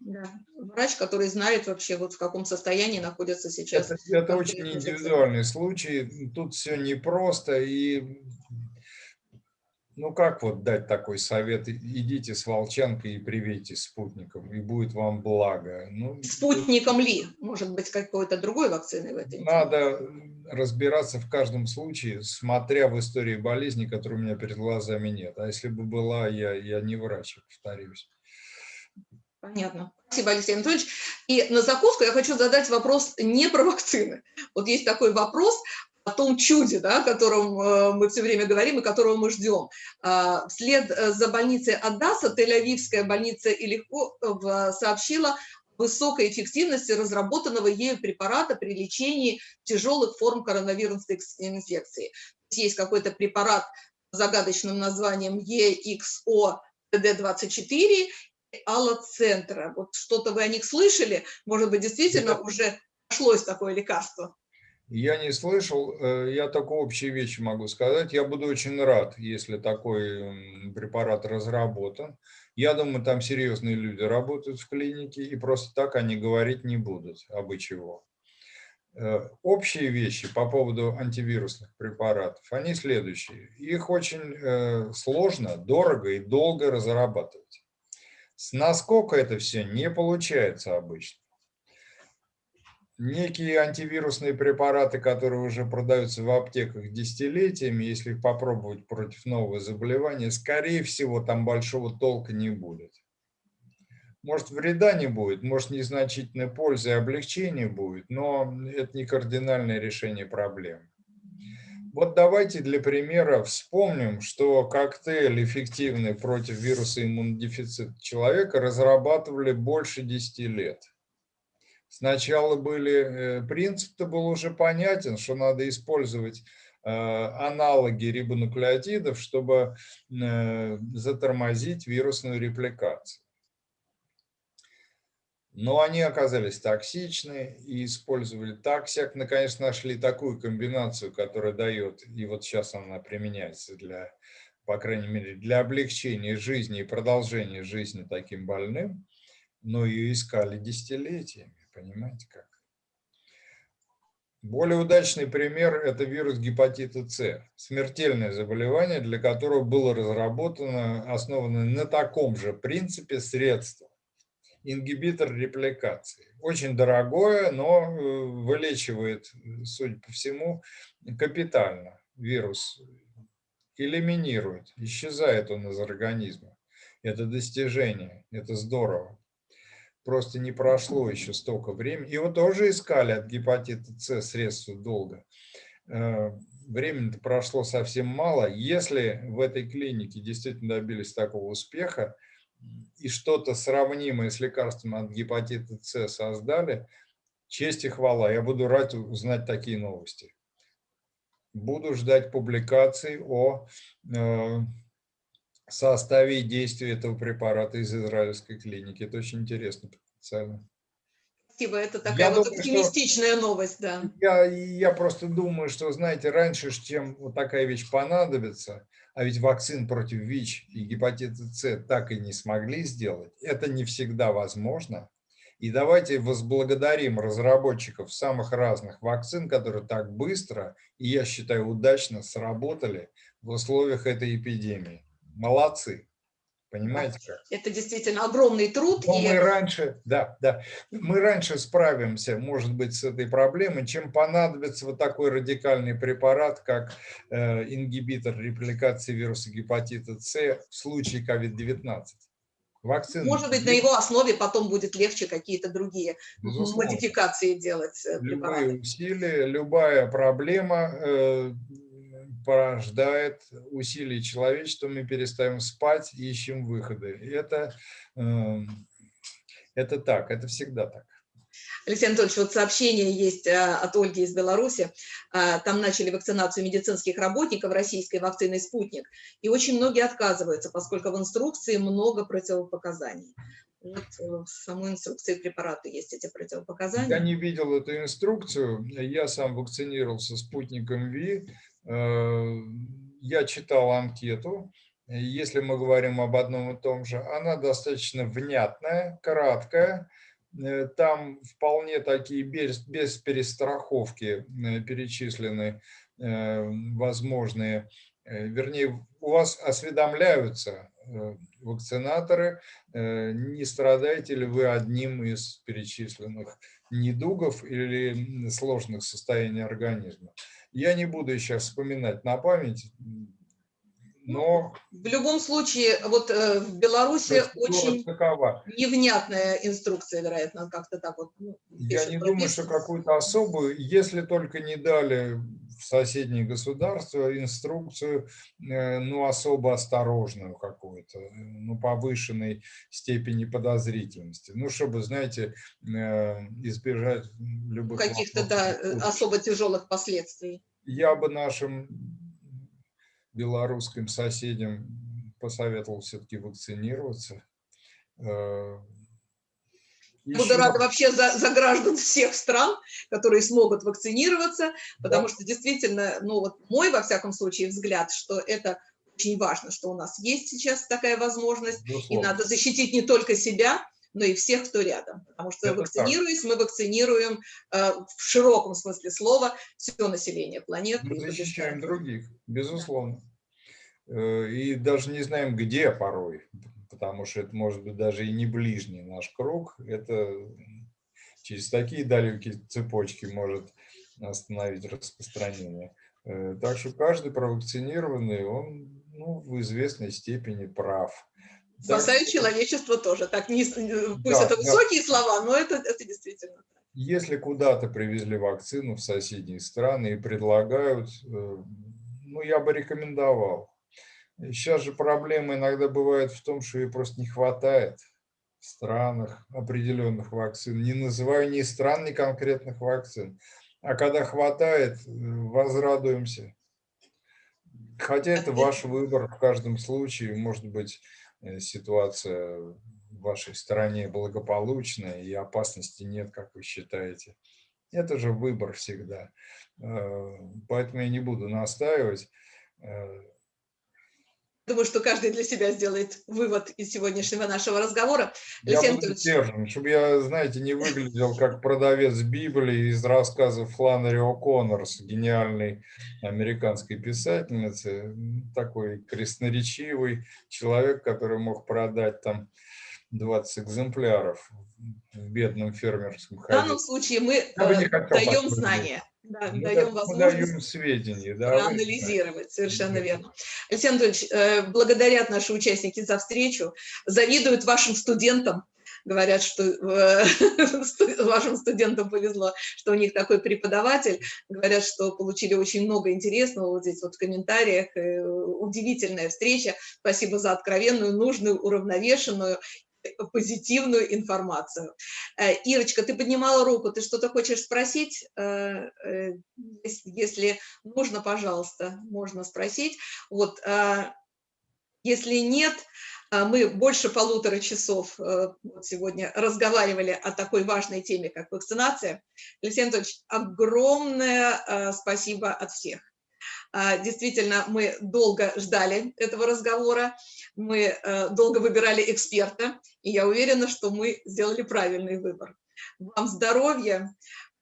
Да. Врач, который знает вообще, вот в каком состоянии находится сейчас. Это, это очень индивидуальный случай. Тут все непросто. И ну как вот дать такой совет? Идите с волчанкой и привейте спутником, и будет вам благо. Ну, Спутником ли? Может быть, какой-то другой вакцины в этой? Надо разбираться в каждом случае, смотря в истории болезни, которой у меня перед глазами нет. А если бы была, я, я не врач, повторюсь. Понятно. Спасибо, Алексей Анатольевич. И на закуску я хочу задать вопрос не про вакцины. Вот есть такой вопрос о том чуде, да, о котором э, мы все время говорим и которого мы ждем. А, вслед э, за больницей Аддаса Тель-Авивская больница Илихо э, сообщила высокой эффективности разработанного ею препарата при лечении тяжелых форм коронавирусной инфекции. Есть какой-то препарат с загадочным названием EXO-TD24, аллоцентра. Вот что-то вы о них слышали? Может быть, действительно уже нашлось такое лекарство? Я не слышал, э, я только общие вещи могу сказать. Я буду очень рад, если такой препарат разработан. Я думаю, там серьезные люди работают в клинике, и просто так они говорить не будут, абы чего. Э, общие вещи по поводу антивирусных препаратов, они следующие. Их очень э, сложно, дорого и долго разрабатывать. С наскока это все не получается обычно некие антивирусные препараты, которые уже продаются в аптеках десятилетиями, если их попробовать против нового заболевания, скорее всего, там большого толка не будет. Может, вреда не будет, может, незначительной пользы и облегчения будет, но это не кардинальное решение проблемы. Вот давайте для примера вспомним, что коктейль эффективный против вируса иммунодефицита человека разрабатывали больше 10 лет. Сначала были, э, принцип-то был уже понятен, что надо использовать э, аналоги рибонуклеотидов, чтобы э, затормозить вирусную репликацию. Но они оказались токсичны и использовали так, всяк, наконец нашли такую комбинацию, которая дает, и вот сейчас она применяется для, по крайней мере, для облегчения жизни и продолжения жизни таким больным, но ее искали десятилетиями. Понимаете как? Более удачный пример – это вирус гепатита С. Смертельное заболевание, для которого было разработано, основано на таком же принципе средство. Ингибитор репликации. Очень дорогое, но э, вылечивает, судя по всему, капитально вирус. Элиминирует, исчезает он из организма. Это достижение, это здорово просто не прошло еще столько времени. Его тоже искали от гепатита С средства долго. Э, времени-то прошло совсем мало. Если в этой клинике действительно добились такого успеха и что-то сравнимое с лекарством от гепатита С создали, честь и хвала. Я буду рад узнать такие новости. Буду ждать публикаций о э, составе и действии этого препарата из израильской клиники. Это очень интересно потенциально. Спасибо, это такая я вот думаю, оптимистичная что, новость, да. Я, я просто думаю, что, знаете, раньше, чем вот такая вещь понадобится, а ведь вакцин против ВИЧ и гепатита С так и не смогли сделать, это не всегда возможно. И давайте возблагодарим разработчиков самых разных вакцин, которые так быстро и, я считаю, удачно сработали в условиях этой эпидемии. Молодцы. Понимаете как? Это действительно огромный труд. Но и... мы раньше, да, да, мы раньше справимся, может быть, с этой проблемой, чем понадобится вот такой радикальный препарат, как э, ингибитор репликации вируса гепатита С в случае COVID-19. Вакцины. Может быть, на его основе потом будет легче какие-то другие Безусловно. модификации делать. Э, Любые усилия, любая проблема э, порождает усилий человечества, мы перестаем спать и ищем выходы. Это, эм, это так, это всегда так. Алексей Анатольевич, вот сообщение есть э, от Ольги из Беларуси. Э, там начали вакцинацию медицинских работников российской вакциной «Спутник». И очень многие отказываются, поскольку в инструкции много противопоказаний. Вот э, в самой инструкции препарата есть эти противопоказания. Я не видел эту инструкцию. Я сам вакцинировался спутником ВИ. Э, я читал анкету, если мы говорим об одном и том же, она достаточно внятная, краткая, э, там вполне такие без, без перестраховки э, перечислены возможные, вернее, у вас осведомляются вакцинаторы, не страдаете ли вы одним из перечисленных недугов или сложных состояний организма. Я не буду сейчас вспоминать на память, но... В любом случае, вот э, в Беларуси очень такова. невнятная инструкция, вероятно, как-то так вот. Ну, Я не думаю, что какую-то особую, если только не дали в соседние государства инструкцию, э, ну, особо осторожную какую-то, ну, повышенной степени подозрительности. Ну, чтобы, знаете, избежать любых... Каких-то, да, особо тяжелых последствий. Я бы нашим белорусским соседям посоветовал все-таки вакцинироваться. Э, Еще... Буду рада вообще за, за граждан всех стран, которые смогут вакцинироваться, потому да. что действительно, ну вот мой, во всяком случае, взгляд, что это очень важно, что у нас есть сейчас такая возможность, Безусловно. и надо защитить не только себя, но и всех, кто рядом. Потому что это вакцинируясь, так. мы вакцинируем э, в широком смысле слова все население планеты. Мы защищаем других, безусловно. Да. И даже не знаем, где порой, потому что это может быть даже и не ближний наш круг. Это через такие далекие цепочки может остановить распространение. Э, так что каждый провакцинированный, он ну, в известной степени прав. Спасаю да. человечество тоже. Так, не, пусть да, это высокие да. слова, но это, это действительно так. Если куда-то привезли вакцину в соседние страны и предлагают, э, ну, я бы рекомендовал. Сейчас же проблема иногда бывает в том, что ее просто не хватает в странах определенных вакцин. Не называю ни стран, ни конкретных вакцин. А когда хватает, э, возрадуемся. Хотя это ваш выбор в каждом случае, может быть, Э, ситуация в вашей стране благополучная и опасности нет, как вы считаете. Это же выбор всегда. Э, поэтому я не буду настаивать. Думаю, что каждый для себя сделает вывод из сегодняшнего нашего разговора. Я Алексей буду сдержан, чтобы я, знаете, не выглядел как продавец Библии из рассказов Фланнери О'Коннорс, гениальной американской писательницы, такой красноречивый человек, который мог продать там 20 экземпляров в бедном фермерском хозяйстве. В данном случае мы э, даем знания. Да, мы даем возможность даем сведения, да, анализировать, совершенно верно. Алексей Анатольевич, э, благодарят наши участники за встречу, завидуют вашим студентам, говорят, что э, *laughs* вашим студентам повезло, что у них такой преподаватель, говорят, что получили очень много интересного вот здесь вот в комментариях, э, удивительная встреча, спасибо за откровенную, нужную, уравновешенную позитивную информацию. Э, Ирочка, ты поднимала руку, ты что-то хочешь спросить? Э, э, если нужно, пожалуйста, можно спросить. Вот, если нет, мы больше полутора часов сегодня разговаривали о такой важной теме, как вакцинация. Алексей Анатольевич, огромное спасибо от всех. Действительно, мы долго ждали этого разговора, мы э, долго выбирали эксперта, и я уверена, что мы сделали правильный выбор. Вам здоровья,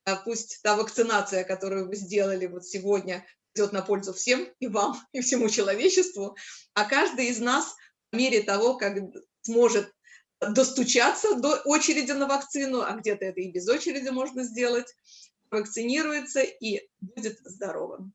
а пусть та вакцинация, которую вы сделали вот сегодня, идет на пользу всем, и вам, и всему человечеству, а каждый из нас по мере того, как сможет достучаться до очереди на вакцину, а где-то это и без очереди можно сделать, вакцинируется и будет здоровым.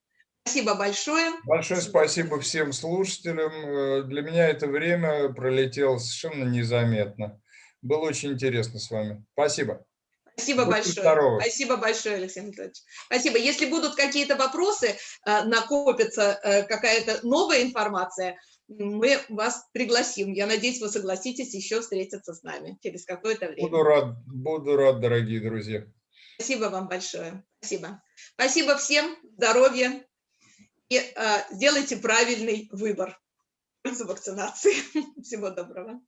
Спасибо большое. Большое спасибо всем слушателям. Э, для меня это время пролетело совершенно незаметно. Было очень интересно с вами. Спасибо. Спасибо Будьте большое. Здоровы. Спасибо большое, Алексей Анатольевич. Спасибо. Если будут какие-то вопросы, э, накопится э, какая-то новая информация, мы вас пригласим. Я надеюсь, вы согласитесь еще встретиться с нами через какое-то время. Буду рад, буду рад, дорогие друзья. Спасибо вам большое. Спасибо. Спасибо всем. Здоровья и э, сделайте правильный выбор в пользу вакцинации. *laughs* Всего доброго.